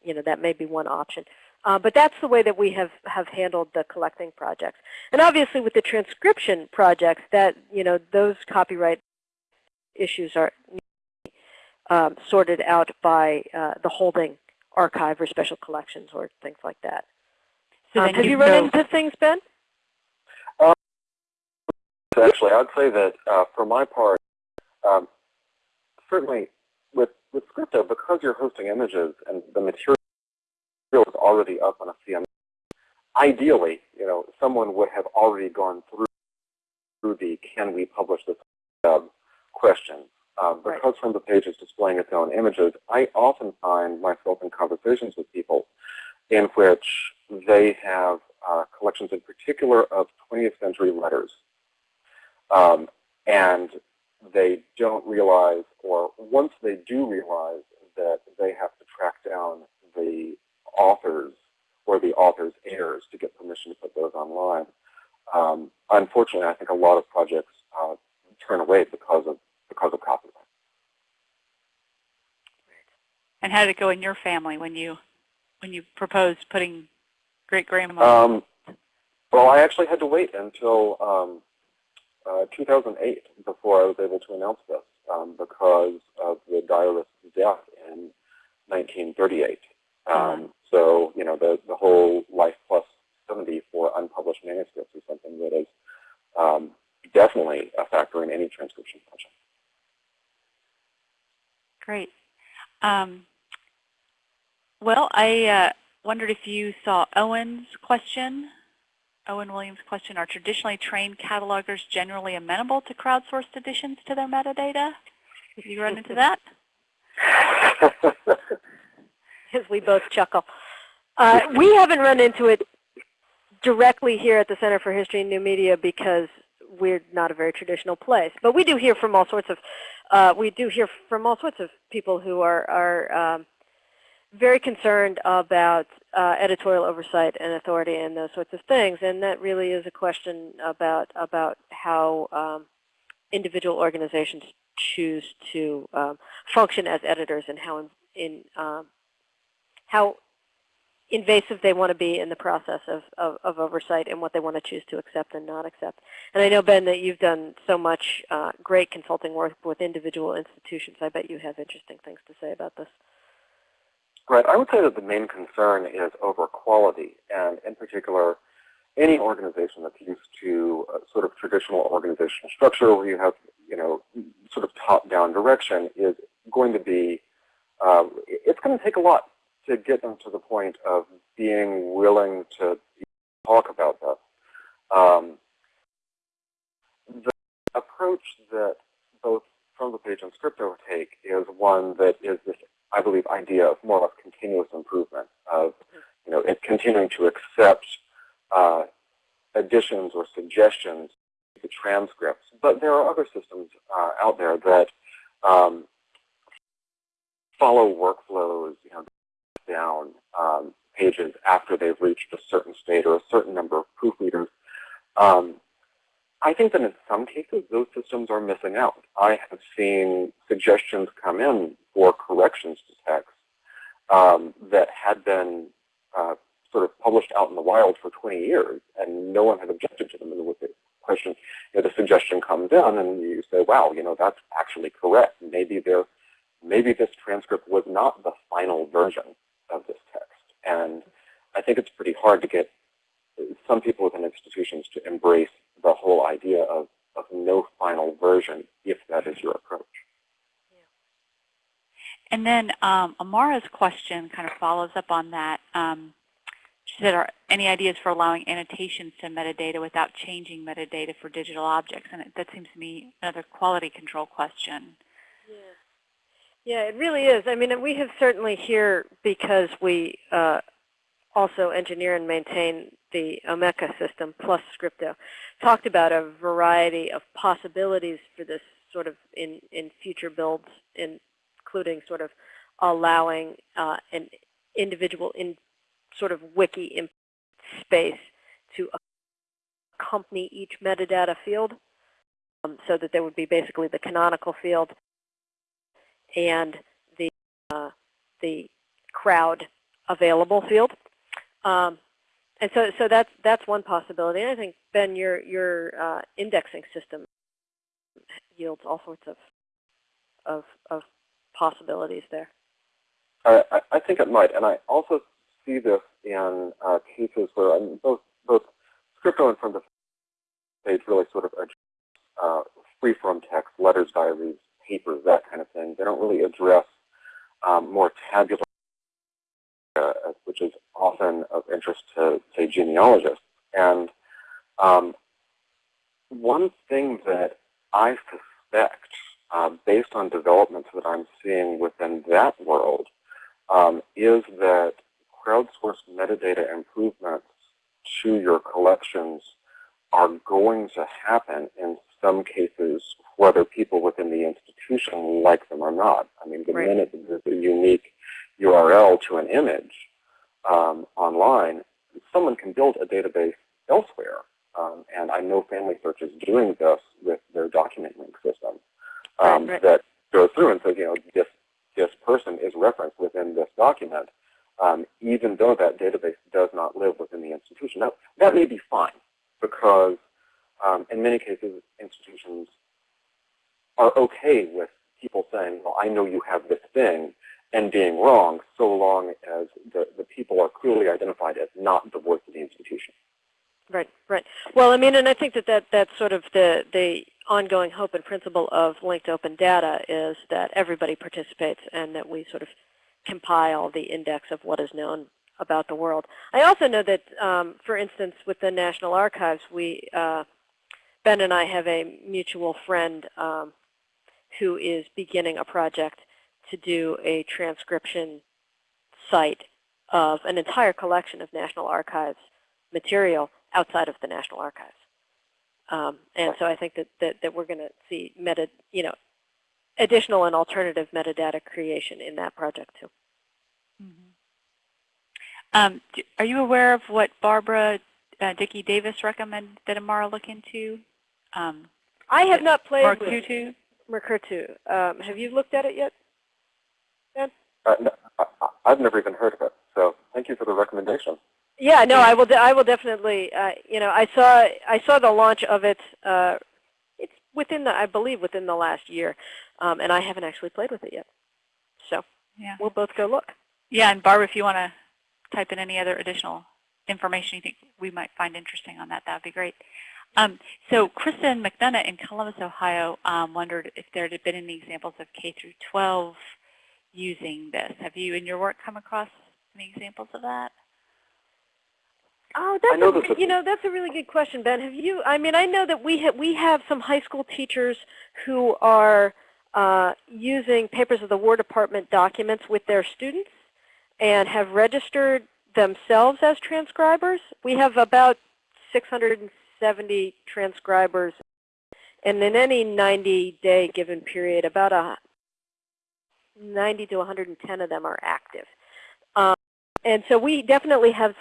Speaker 1: you know, that may be one option. Uh, but that's the way that we have, have handled the collecting projects. And obviously with the transcription projects, that you know those copyright issues are um, sorted out by uh, the holding archive or special collections or things like that. So um, have you, you run into things, Ben?
Speaker 5: Um, actually, I would say that uh, for my part, um, certainly with, with Scripto, because you're hosting images and the material is already up on a CMS. Ideally, you know, someone would have already gone through, through the can we publish this uh, question. Um, because right. from the page is displaying its own images, I often find myself in conversations with people in which they have uh, collections in particular of 20th century letters. Um, and they don't realize, or once they do realize that they have to track down the authors or the author's heirs to get permission to put those online. Um, unfortunately, I think a lot of projects uh, turn away because of because of copyright.
Speaker 3: And how did it go in your family when you when you proposed putting great grandma?
Speaker 5: Um, well, I actually had to wait until um, uh, 2008 before I was able to announce this um, because of the diarist's death in 1938. Um, so, you know, the, the whole life plus 70 for unpublished manuscripts is something that is um, definitely a factor in any transcription project.
Speaker 3: Great. Um, well, I uh, wondered if you saw Owen's question, Owen Williams' question, are traditionally trained catalogers generally amenable to crowdsourced additions to their metadata? Have you run into that?
Speaker 1: As we both chuckle. Uh, we haven't run into it directly here at the Center for History and New Media because we're not a very traditional place. But we do hear from all sorts of uh, we do hear from all sorts of people who are are um, very concerned about uh, editorial oversight and authority and those sorts of things. And that really is a question about about how um, individual organizations choose to um, function as editors and how in, in um, how invasive they want to be in the process of, of, of, oversight and what they want to choose to accept and not accept. And I know, Ben, that you've done so much uh, great consulting work with individual institutions. I bet you have interesting things to say about this.
Speaker 5: Right. I would say that the main concern is over quality, and in particular, any organization that's used to a sort of traditional organizational structure where you have, you know, sort of top-down direction is going to be, um, it's going to take a lot to get them to the point of being willing to talk about that. Um, the approach that both from the page and Scripto take is one that is this, I believe, idea of more or less continuous improvement of, you know, continuing to accept uh, additions or suggestions to the transcripts. But there are other systems uh, out there that um, follow workflows, you know, down um, pages after they've reached a certain state or a certain number of proofreaders. Um, I think that in some cases, those systems are missing out. I have seen suggestions come in for corrections to text um, that had been uh, sort of published out in the wild for 20 years, and no one had objected to them. And with the question, you know, the suggestion comes in, and you say, wow, you know, that's actually correct. Maybe there, maybe this transcript was not the final version of this text. And I think it's pretty hard to get some people within institutions to embrace the whole idea of, of no final version if that is your approach.
Speaker 3: And then um, Amara's question kind of follows up on that. Um, she said, are any ideas for allowing annotations to metadata without changing metadata for digital objects? And that seems to me another quality control question.
Speaker 1: Yeah. It really is. I mean, we have certainly here, because we uh, also engineer and maintain the Omeka system plus Scripto, talked about a variety of possibilities for this sort of in, in future builds, including sort of allowing uh, an individual in sort of wiki in space to accompany each metadata field um, so that there would be basically the canonical field and the uh, the crowd available field. Um, and so, so that's that's one possibility. And I think Ben, your your uh, indexing system yields all sorts of of, of possibilities there.
Speaker 5: I, I think it might, and I also see this in uh, cases where I mean, both both Scripto and from the page really sort of uh, free-form text, letters, diaries, papers, that kind of thing. They don't really address um, more tabular, uh, which is often of interest to, say, genealogists. And um, one thing that I suspect, uh, based on developments that I'm seeing within that world, um, is that crowdsourced metadata improvements to your collections are going to happen in some cases whether people within the institution like them or not. I mean, the right. minute there's a unique URL to an image um, online, someone can build a database elsewhere. Um, and I know Family Search is doing this with their document link system um, right, that goes through and says, you know, this, this person is referenced within this document, um, even though that database does not live within the institution. Now, that may be fine because um, in many cases, institutions are okay with people saying, well, I know you have this thing, and being wrong so long as the, the people are clearly identified as not the voice of the institution.
Speaker 1: Right, right. Well, I mean, and I think that, that that's sort of the, the ongoing hope and principle of linked open data is that everybody participates and that we sort of compile the index of what is known about the world. I also know that, um, for instance, with the National Archives, we, uh, Ben and I have a mutual friend um, who is beginning a project to do a transcription site of an entire collection of National Archives material outside of the National Archives. Um, and so I think that, that, that we're going to see meta, you know, additional and alternative metadata creation in that project too.
Speaker 3: Mhm. Um, are you aware of what Barbara uh, Dickey Davis recommended that Amara look into? Um,
Speaker 1: I have not played
Speaker 3: Mark
Speaker 1: with
Speaker 3: Tutu?
Speaker 1: Mukurtu. Um, have you looked at it yet?
Speaker 5: Uh, no, I, I- I've never even heard of it, so thank you for the recommendation.
Speaker 1: Yeah, no, I will. De I will definitely. Uh, you know, I saw I saw the launch of it. Uh, it's within the, I believe, within the last year, um, and I haven't actually played with it yet. So
Speaker 3: Yeah.
Speaker 1: we'll both go look.
Speaker 3: Yeah, and Barbara, if you want to type in any other additional information you think we might find interesting on that, that would be great. Um, so Kristen McDonough in Columbus, Ohio, um, wondered if there had been any examples of K through 12 using this. Have you, in your work, come across any examples of that?
Speaker 1: Oh, that's
Speaker 5: know
Speaker 1: a,
Speaker 5: this
Speaker 1: you know that's a really good question, Ben. Have you? I mean, I know that we have we have some high school teachers who are uh, using papers of the War Department documents with their students and have registered themselves as transcribers. We have about 670 transcribers, and in any 90-day given period, about a 90 to 110 of them are active. Um, and so we definitely have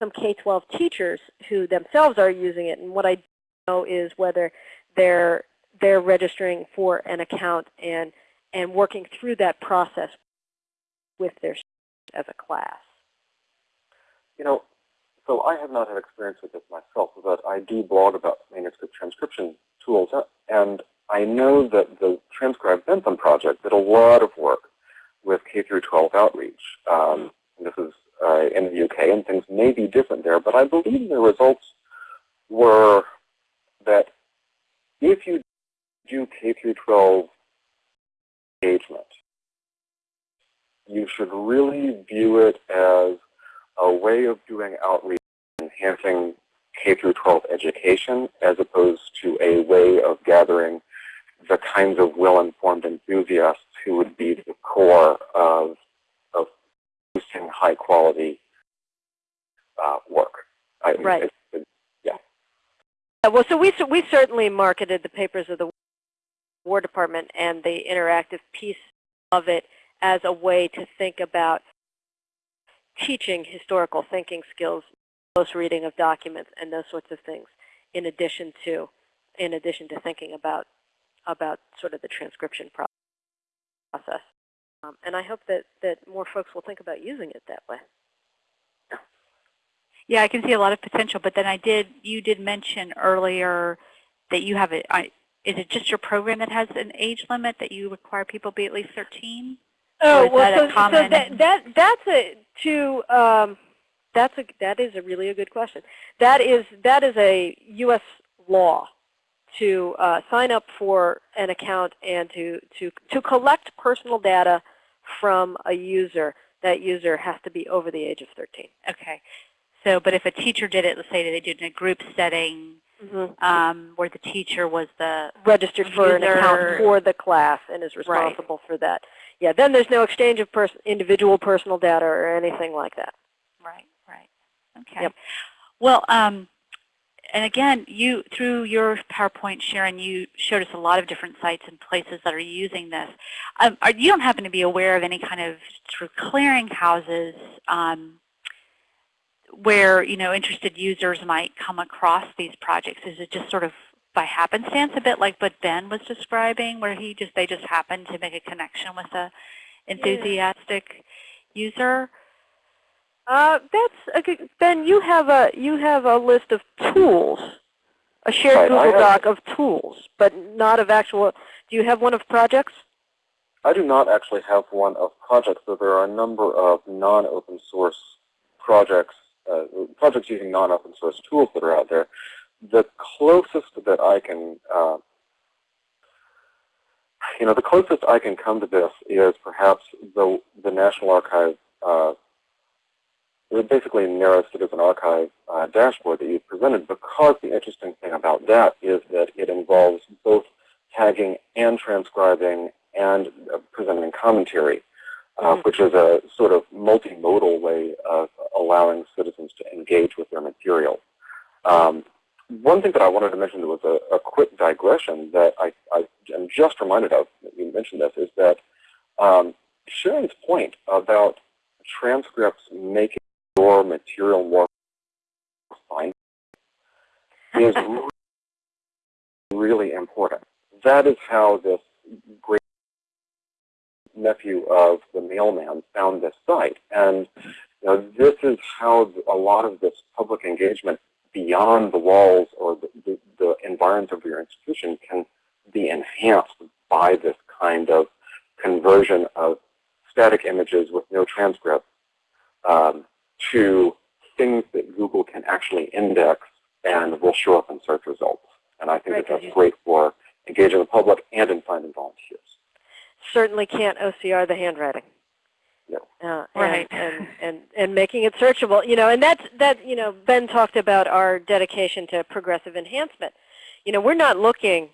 Speaker 1: some K-12 teachers who themselves are using it. And what I know is whether they're they're registering for an account and and working through that process with their as a class.
Speaker 5: You know, so I have not had experience with this myself, but I do blog about manuscript transcription tools, and I know that the Transcribe Bentham project did a lot of work with K through 12 outreach. Um, this is uh, in the UK, and things may be different there, but I believe the results were that if you do K through 12 engagement, you should really view it as a way of doing outreach, enhancing K through 12 education, as opposed to a way of gathering the kinds of well-informed enthusiasts who would be the core of, of producing high-quality uh, work. I,
Speaker 1: Right.
Speaker 5: it- it-
Speaker 1: Uh, Well, so we cer- we certainly marketed the papers of the War Department and the interactive piece of it as a way to think about teaching historical thinking skills, close reading of documents, and those sorts of things, in addition to in addition to thinking about about sort of the transcription process. Um, and I hope that that more folks will think about using it that way.
Speaker 3: Yeah, I can see a lot of potential, but then I did, you did mention earlier that you have it, is it just your program that has an age limit that you require people be at least 13?
Speaker 1: Oh well, so, so that that that's a to um, that's a that is a really a good question. That is that is a U.S. law to uh, sign up for an account and to to to collect personal data from a user. That user has to be over the age of 13.
Speaker 3: Okay. So, but if a teacher did it, let's say they did it in a group setting um, where the teacher was the,
Speaker 1: Registered for an account for the class and is responsible for that. Yeah, then there's no exchange of pers individual personal data or anything like that.
Speaker 3: right, right. Okay.
Speaker 1: Yep.
Speaker 3: Well, um, and again, you through your PowerPoint, Sharon, you showed us a lot of different sites and places that are using this. Um, are, you don't happen to be aware of any kind of sort of clearinghouses um, where you know interested users might come across these projects? Is it just sort of by happenstance, a bit like what Ben was describing, where he just they just happened to make a connection with a enthusiastic user?
Speaker 1: Uh, that's a good, Ben. You have a you have a list of tools, a shared
Speaker 5: Right,
Speaker 1: Google Doc of tools, but not of actual. Do you have one of projects?
Speaker 5: I do not actually have one of projects, but there are a number of non-open source projects, uh, projects using non-open source tools that are out there. The closest that I can, uh, you know, the closest I can come to this is perhaps the the National Archive, uh, basically NARA Citizen Archive uh, dashboard that you presented, because the interesting thing about that is that it involves both tagging and transcribing and uh, presenting commentary, uh,
Speaker 1: Mhm.
Speaker 5: which is a sort of multimodal way of allowing citizens to engage with their material. Um, one thing that I wanted to mention was a, a quick digression that I, I am just reminded of, you mentioned this, is that um, Sharon's point about transcripts making your material more fine is really, really important. That is how this great nephew of the mailman found this site. And you know, this is how a lot of this public engagement beyond the walls or the, the, the environs of your institution can be enhanced by this kind of conversion of static images with no transcript um, to things that Google can actually index and will show up in search results. And I think
Speaker 1: Right,
Speaker 5: that that's great for engaging the public and in finding volunteers.
Speaker 1: Certainly can't OCR the handwriting.
Speaker 5: No.
Speaker 1: Uh,
Speaker 3: Right.
Speaker 1: And, and, and, and making it searchable. You know, and that's, that, you know, Ben talked about our dedication to progressive enhancement. You know, we're not looking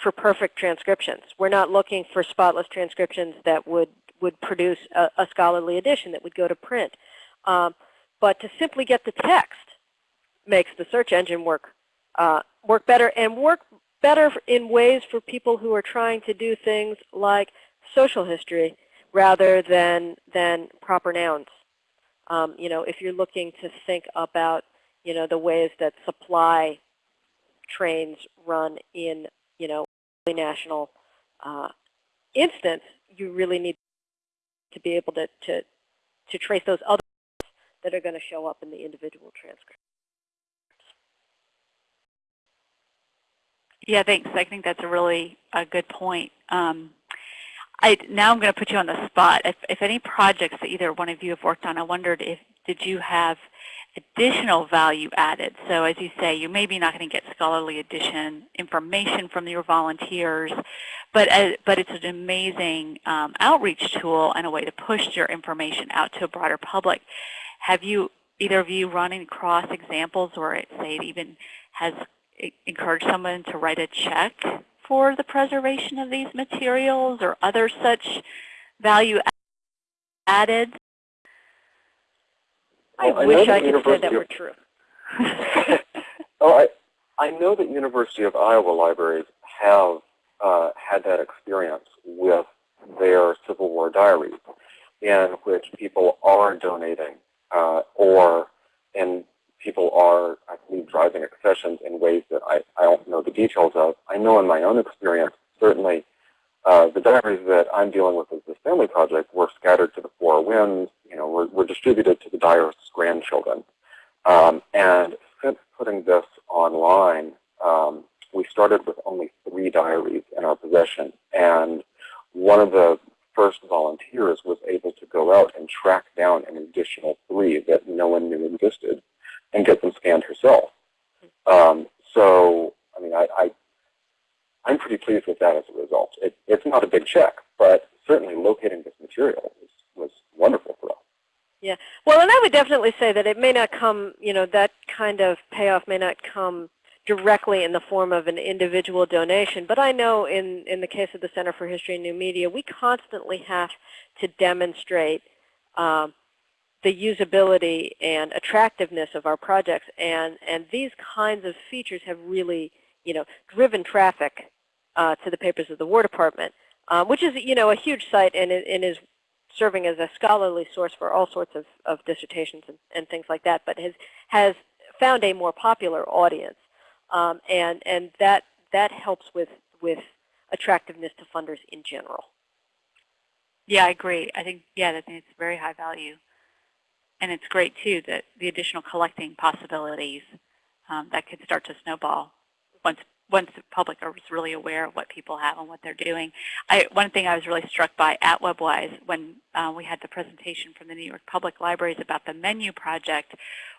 Speaker 1: for perfect transcriptions. We're not looking for spotless transcriptions that would, would produce a, a scholarly edition that would go to print. Um, but to simply get the text makes the search engine work, uh, work better and work better in ways for people who are trying to do things like social history rather than, than proper nouns. Um, you know, if you're looking to think about, you know, the ways that supply trains run in, you know, national uh, instance, you really need to be able to, to, to trace those other that are going to show up in the individual transcript.
Speaker 3: Yeah, thanks. I think that's a really a good point. Um, I, now I'm going to put you on the spot. If, if any projects that either one of you have worked on, I wondered if did you have additional value added? So as you say, you're maybe not going to get scholarly edition information from your volunteers, but uh, but it's an amazing um, outreach tool and a way to push your information out to a broader public. Have you either of you run across examples where it say it even has encouraged someone to write a check for the preservation of these materials or other such value added?
Speaker 1: I
Speaker 5: Well,
Speaker 1: wish
Speaker 5: that
Speaker 1: I could say that were true.
Speaker 5: oh, I, I know that University of Iowa libraries have uh, had that experience with their Civil War diaries, in which people are donating uh, or and people are, I believe, driving accessions in ways that I, I don't know the details of. I know in my own experience, certainly, uh, the diaries that I'm dealing with as this family project were scattered to the four winds, you know, were, were distributed to the diarist's grandchildren. Um, and since putting this online, um, we started with only three diaries in our possession. And one of the first volunteers was able to go out and track down an additional three that no one knew existed and get them scanned herself. Um, so, I mean, I, I, I'm pretty pleased with that as a result. It, it's not a big check, but certainly locating this material was, was wonderful for us.
Speaker 1: Yeah. Well, and I would definitely say that it may not come, you know, that kind of payoff may not come directly in the form of an individual donation, but I know in, in the case of the Center for History and New Media, we constantly have to demonstrate um, the usability and attractiveness of our projects, and, and these kinds of features have really, you know, driven traffic uh, to the papers of the War Department, um, which is, you know, a huge site and, and is serving as a scholarly source for all sorts of, of dissertations and, and things like that, but has, has found a more popular audience. Um, and and that, that helps with, with attractiveness to funders in general.
Speaker 3: Yeah, I agree. I think, yeah, I think it's very high value. And it's great, too, that the additional collecting possibilities um, that could start to snowball once once the public is really aware of what people have and what they're doing. I, one thing I was really struck by at WebWise when uh, we had the presentation from the New York Public Libraries about the menu project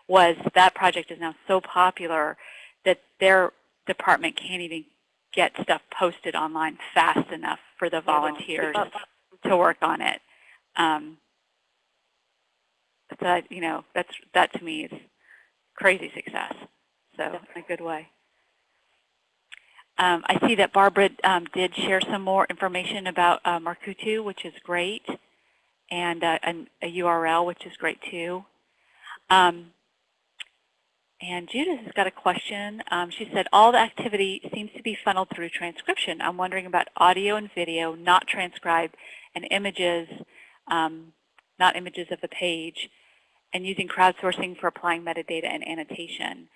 Speaker 3: was that project is now so popular that their department can't even get stuff posted online fast enough for the volunteers to work on it. Um, that, you know, that's, that to me is crazy success. So in a good way. Um, I see that Barbara um, did share some more information about uh, Mukurtu, which is great, and uh, a, a, URL, which is great too. Um, and Judith has got a question. Um, she said, all the activity seems to be funneled through transcription. I'm wondering about audio and video, not transcribed, and images, um, not images of the page, and using crowdsourcing for applying metadata and annotation.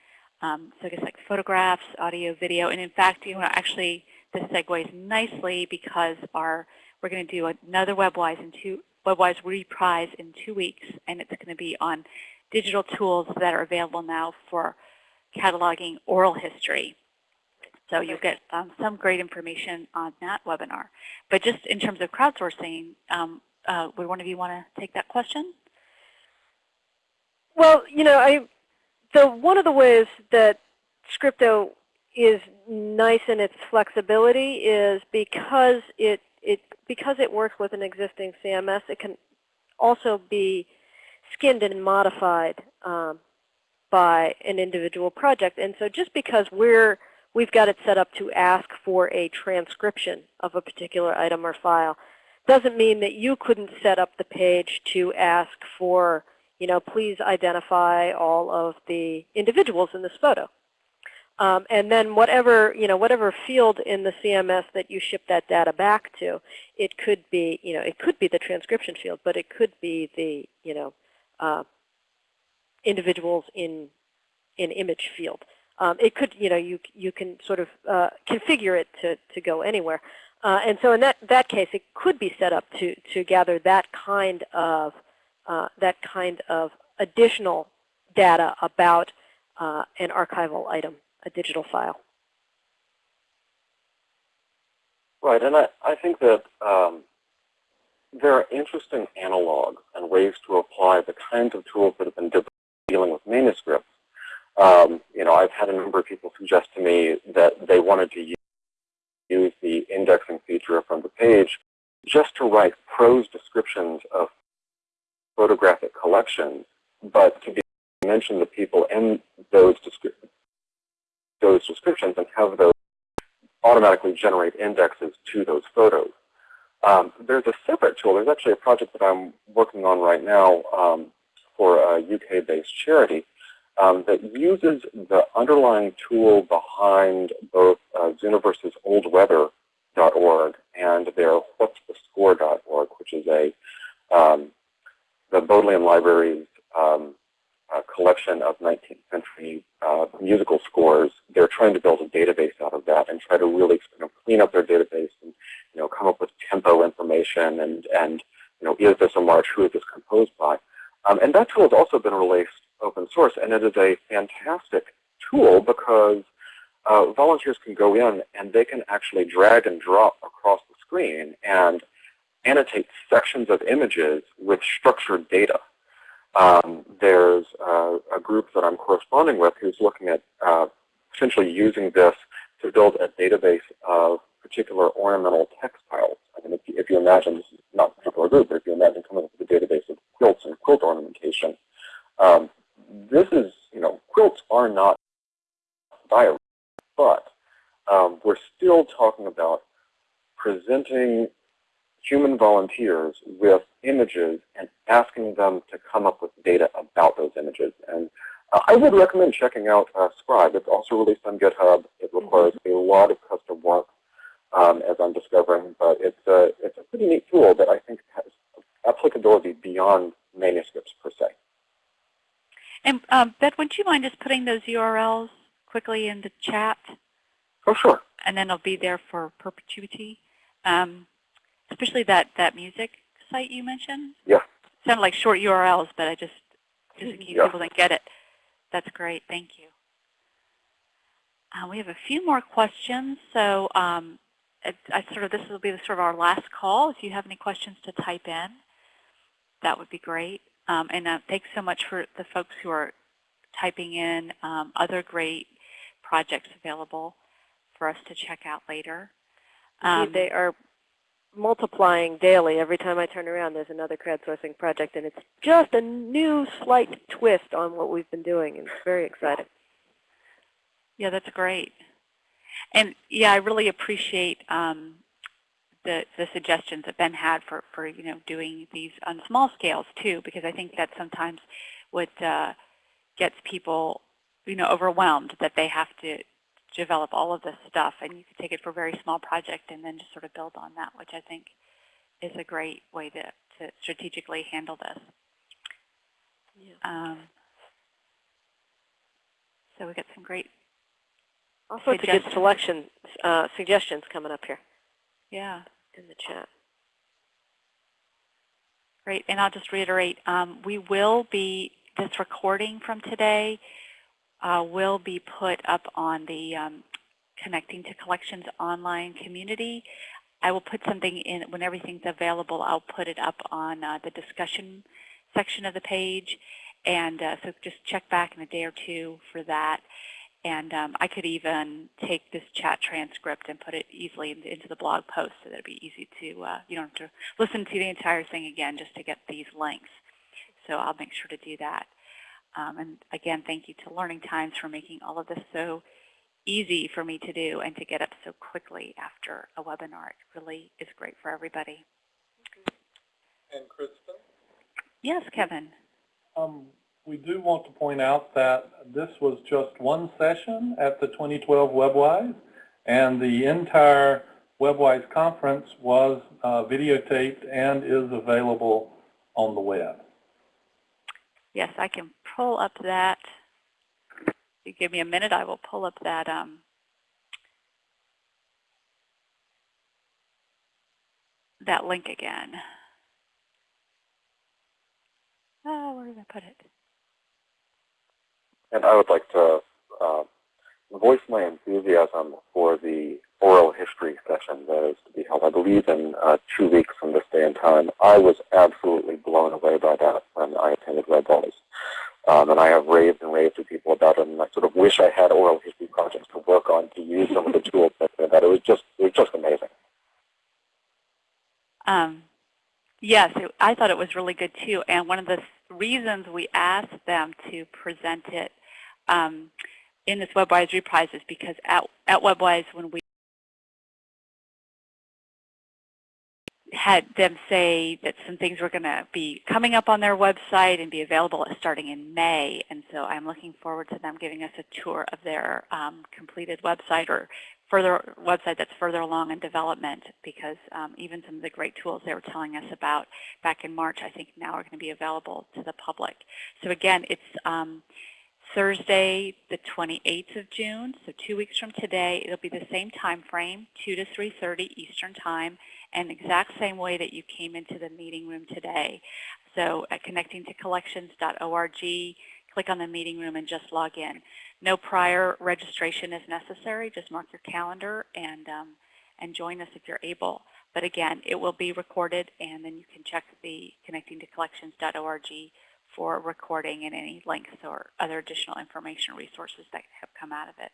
Speaker 3: Um, so I guess like photographs, audio, video, and in fact, you know, actually this segues nicely because our we're going to do another WebWise in two WebWise reprise in two weeks, and it's going to be on digital tools that are available now for cataloging oral history. So you'll get um, some great information on that webinar. But just in terms of crowdsourcing, um, uh, would one of you want to take that question?
Speaker 1: Well, you know, I so one of the ways that Scripto is nice in its flexibility is because it, it, because it works with an existing CMS, it can also be skinned and modified um, by an individual project. And so just because we're, we've got it set up to ask for a transcription of a particular item or file doesn't mean that you couldn't set up the page to ask for you know, please identify all of the individuals in this photo. Um, and then whatever, you know, whatever field in the CMS that you ship that data back to, it could be, you know, it could be the transcription field, but it could be the, you know, uh, individuals in in image field. Um, it could, you know, you you can sort of uh, configure it to to go anywhere. Uh, and so in that that case, it could be set up to to gather that kind of uh, that kind of additional data about uh, an archival item, a digital file.
Speaker 5: Right, and I, I think that um, there are interesting analogs and ways to apply the kinds of tools that have been dealing with manuscripts. Um, you know, I've had a number of people suggest to me that they wanted to use, use the indexing feature from the page just to write prose descriptions of photographic collections, but to be mention the people in those, descri those descriptions and have those automatically generate indexes to those photos. Um, there's a separate tool. There's actually a project that I'm working on right now um, for a UK-based charity um, that uses the underlying tool behind both uh, Zooniverse's oldweather.org and their what'sthescore.org, which is a um, the Bodleian Library's um, uh, collection of 19th century uh, musical scores, they're trying to build a database out of that and try to really you know, clean up their database and you know come up with tempo information and and you know is this a march? Who is this composed by? Um, and that tool has also been released open source, and it is a fantastic tool because uh, volunteers can go in and they can actually drag and drop across the screen and annotate sections of images with structured data. Um, there's a group that I'm corresponding with who's looking at uh, essentially using this to build a database of particular ornamental textiles. I mean, if you, if you imagine, this is not a particular group, but if you imagine coming up with a database of quilts and quilt ornamentation, um, this is, you know, quilts are not diary, but um, we're still talking about presenting human volunteers with images and asking them to come up with data about those images. And uh, I would recommend checking out uh, Scribe. It's also released on GitHub. It requires a lot of custom work, um, as I'm discovering, but it's a, it's a pretty neat tool that I think has applicability beyond manuscripts per se.
Speaker 3: And um, Beth, would you mind just putting those URLs quickly in the chat?
Speaker 5: Oh, sure.
Speaker 3: And then it'll be there for perpetuity. Um, especially that, that music site you mentioned.
Speaker 5: Yeah.
Speaker 3: Sounded like short URLs, but I just, just in case
Speaker 5: yeah.
Speaker 3: people didn't get it. That's great. Thank you. Uh, we have a few more questions, so um, I, I sort of this will be the, sort of our last call. If you have any questions to type in, that would be great. Um, and uh, thanks so much for the folks who are typing in um, other great projects available for us to check out later. Um,
Speaker 1: they are multiplying daily. Every time I turn around, there's another crowdsourcing project, and it's just a new slight twist on what we've been doing. and It's very exciting.
Speaker 3: Yeah, that's great. And yeah, I really appreciate um, the, the suggestions that Ben had for, for you know doing these on small scales too, because I think that sometimes what uh, gets people you know overwhelmed that they have to develop all of this stuff, and you can take it for a very small project and then just sort of build on that, which I think is a great way to, to strategically handle this.
Speaker 1: Yeah.
Speaker 3: Um, so we got some great
Speaker 1: All sorts of good
Speaker 3: Suggestions.
Speaker 1: selection uh, suggestions coming up here
Speaker 3: yeah.
Speaker 1: in the chat.
Speaker 3: Great, and I'll just reiterate, um, we will be, this recording from today uh, will be put up on the um, Connecting to Collections online community. I will put something in, when everything's available, I'll put it up on uh, the discussion section of the page. And uh, so just check back in a day or two for that. And um, I could even take this chat transcript and put it easily in- into the blog post so that it'd be easy to, uh, you don't have to listen to the entire thing again just to get these links. So I'll make sure to do that. Um, and again, thank you to Learning Times for making all of this so easy for me to do and to get up so quickly after a webinar. It really is great for everybody.
Speaker 2: And Kristen?
Speaker 3: Yes, Kevin.
Speaker 2: Um, we do want to point out that this was just one session at the 2012 WebWise, and the entire WebWise conference was uh, videotaped and is available on the web.
Speaker 3: Yes, I can pull up that. If you give me a minute, I will pull up that um, that link again. Oh, where did I put it?
Speaker 5: And I would like to uh, voice my enthusiasm for the oral history session that is to be held, I believe, in uh, two weeks from this day and time. I was absolutely blown away by that when I attended Red Balls. Um, and I have raved and raved to people about it, and I sort of wish I had oral history projects to work on to use some of the tools that, that it was just it was just amazing.
Speaker 3: Um, yes, it, I thought it was really good too. And one of the reasons we asked them to present it um, in this WebWise reprise is because at, at WebWise, when we had them say that some things were going to be coming up on their website and be available starting in May. And so I'm looking forward to them giving us a tour of their um, completed website or further website that's further along in development because um, even some of the great tools they were telling us about back in March I think now are going to be available to the public. So again, it's um, Thursday the 28th of June, so two weeks from today. It'll be the same time frame, 2 to 3.30 Eastern Time, and exact same way that you came into the meeting room today. So at connectingtocollections.org, click on the meeting room and just log in. No prior registration is necessary. Just mark your calendar and, um, and join us if you're able. But again, it will be recorded, and then you can check the connectingtocollections.org for recording and any links or other additional information resources that have come out of it.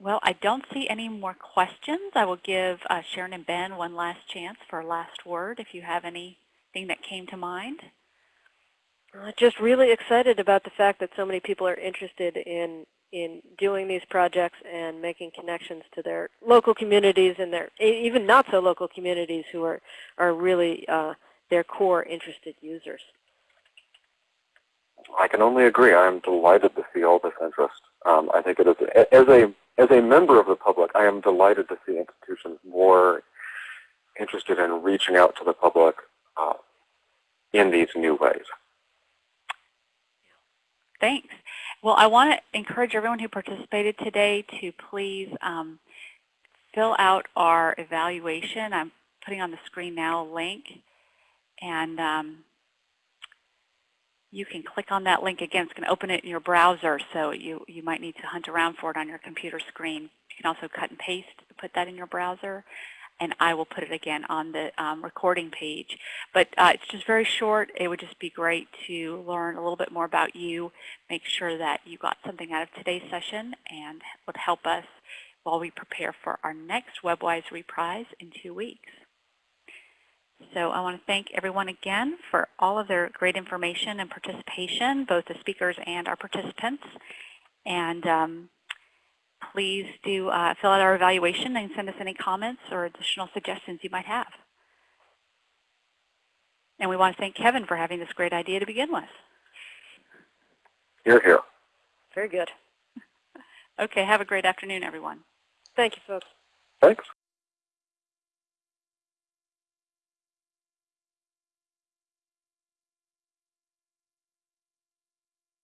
Speaker 3: Well, I don't see any more questions. I will give uh, Sharon and Ben one last chance for a last word if you have anything that came to mind.
Speaker 1: Uh, just really excited about the fact that so many people are interested in in doing these projects and making connections to their local communities and their even not so local communities who are are really uh, their core interested users.
Speaker 5: I can only agree. I am delighted to see all this interest. Um, I think it is as a as a member of the public, I am delighted to see institutions more interested in reaching out to the public uh, in these new ways.
Speaker 3: Thanks. Well, I want to encourage everyone who participated today to please um, fill out our evaluation. I'm putting on the screen now a link. And um, you can click on that link again. It's going to open it in your browser, so you, you might need to hunt around for it on your computer screen. You can also cut and paste, put that in your browser, and I will put it again on the um, recording page. But uh, it's just very short. It would just be great to learn a little bit more about you, make sure that you got something out of today's session, and would help us while we prepare for our next WebWise reprise in two weeks. So I want to thank everyone again for all of their great information and participation, both the speakers and our participants. And um, please do uh, fill out our evaluation and send us any comments or additional suggestions you might have. And we want to thank Kevin for having this great idea to begin with.
Speaker 5: Here, here.
Speaker 1: Very good.
Speaker 3: Okay, have a great afternoon, everyone.
Speaker 1: Thank you, folks.
Speaker 5: Thanks.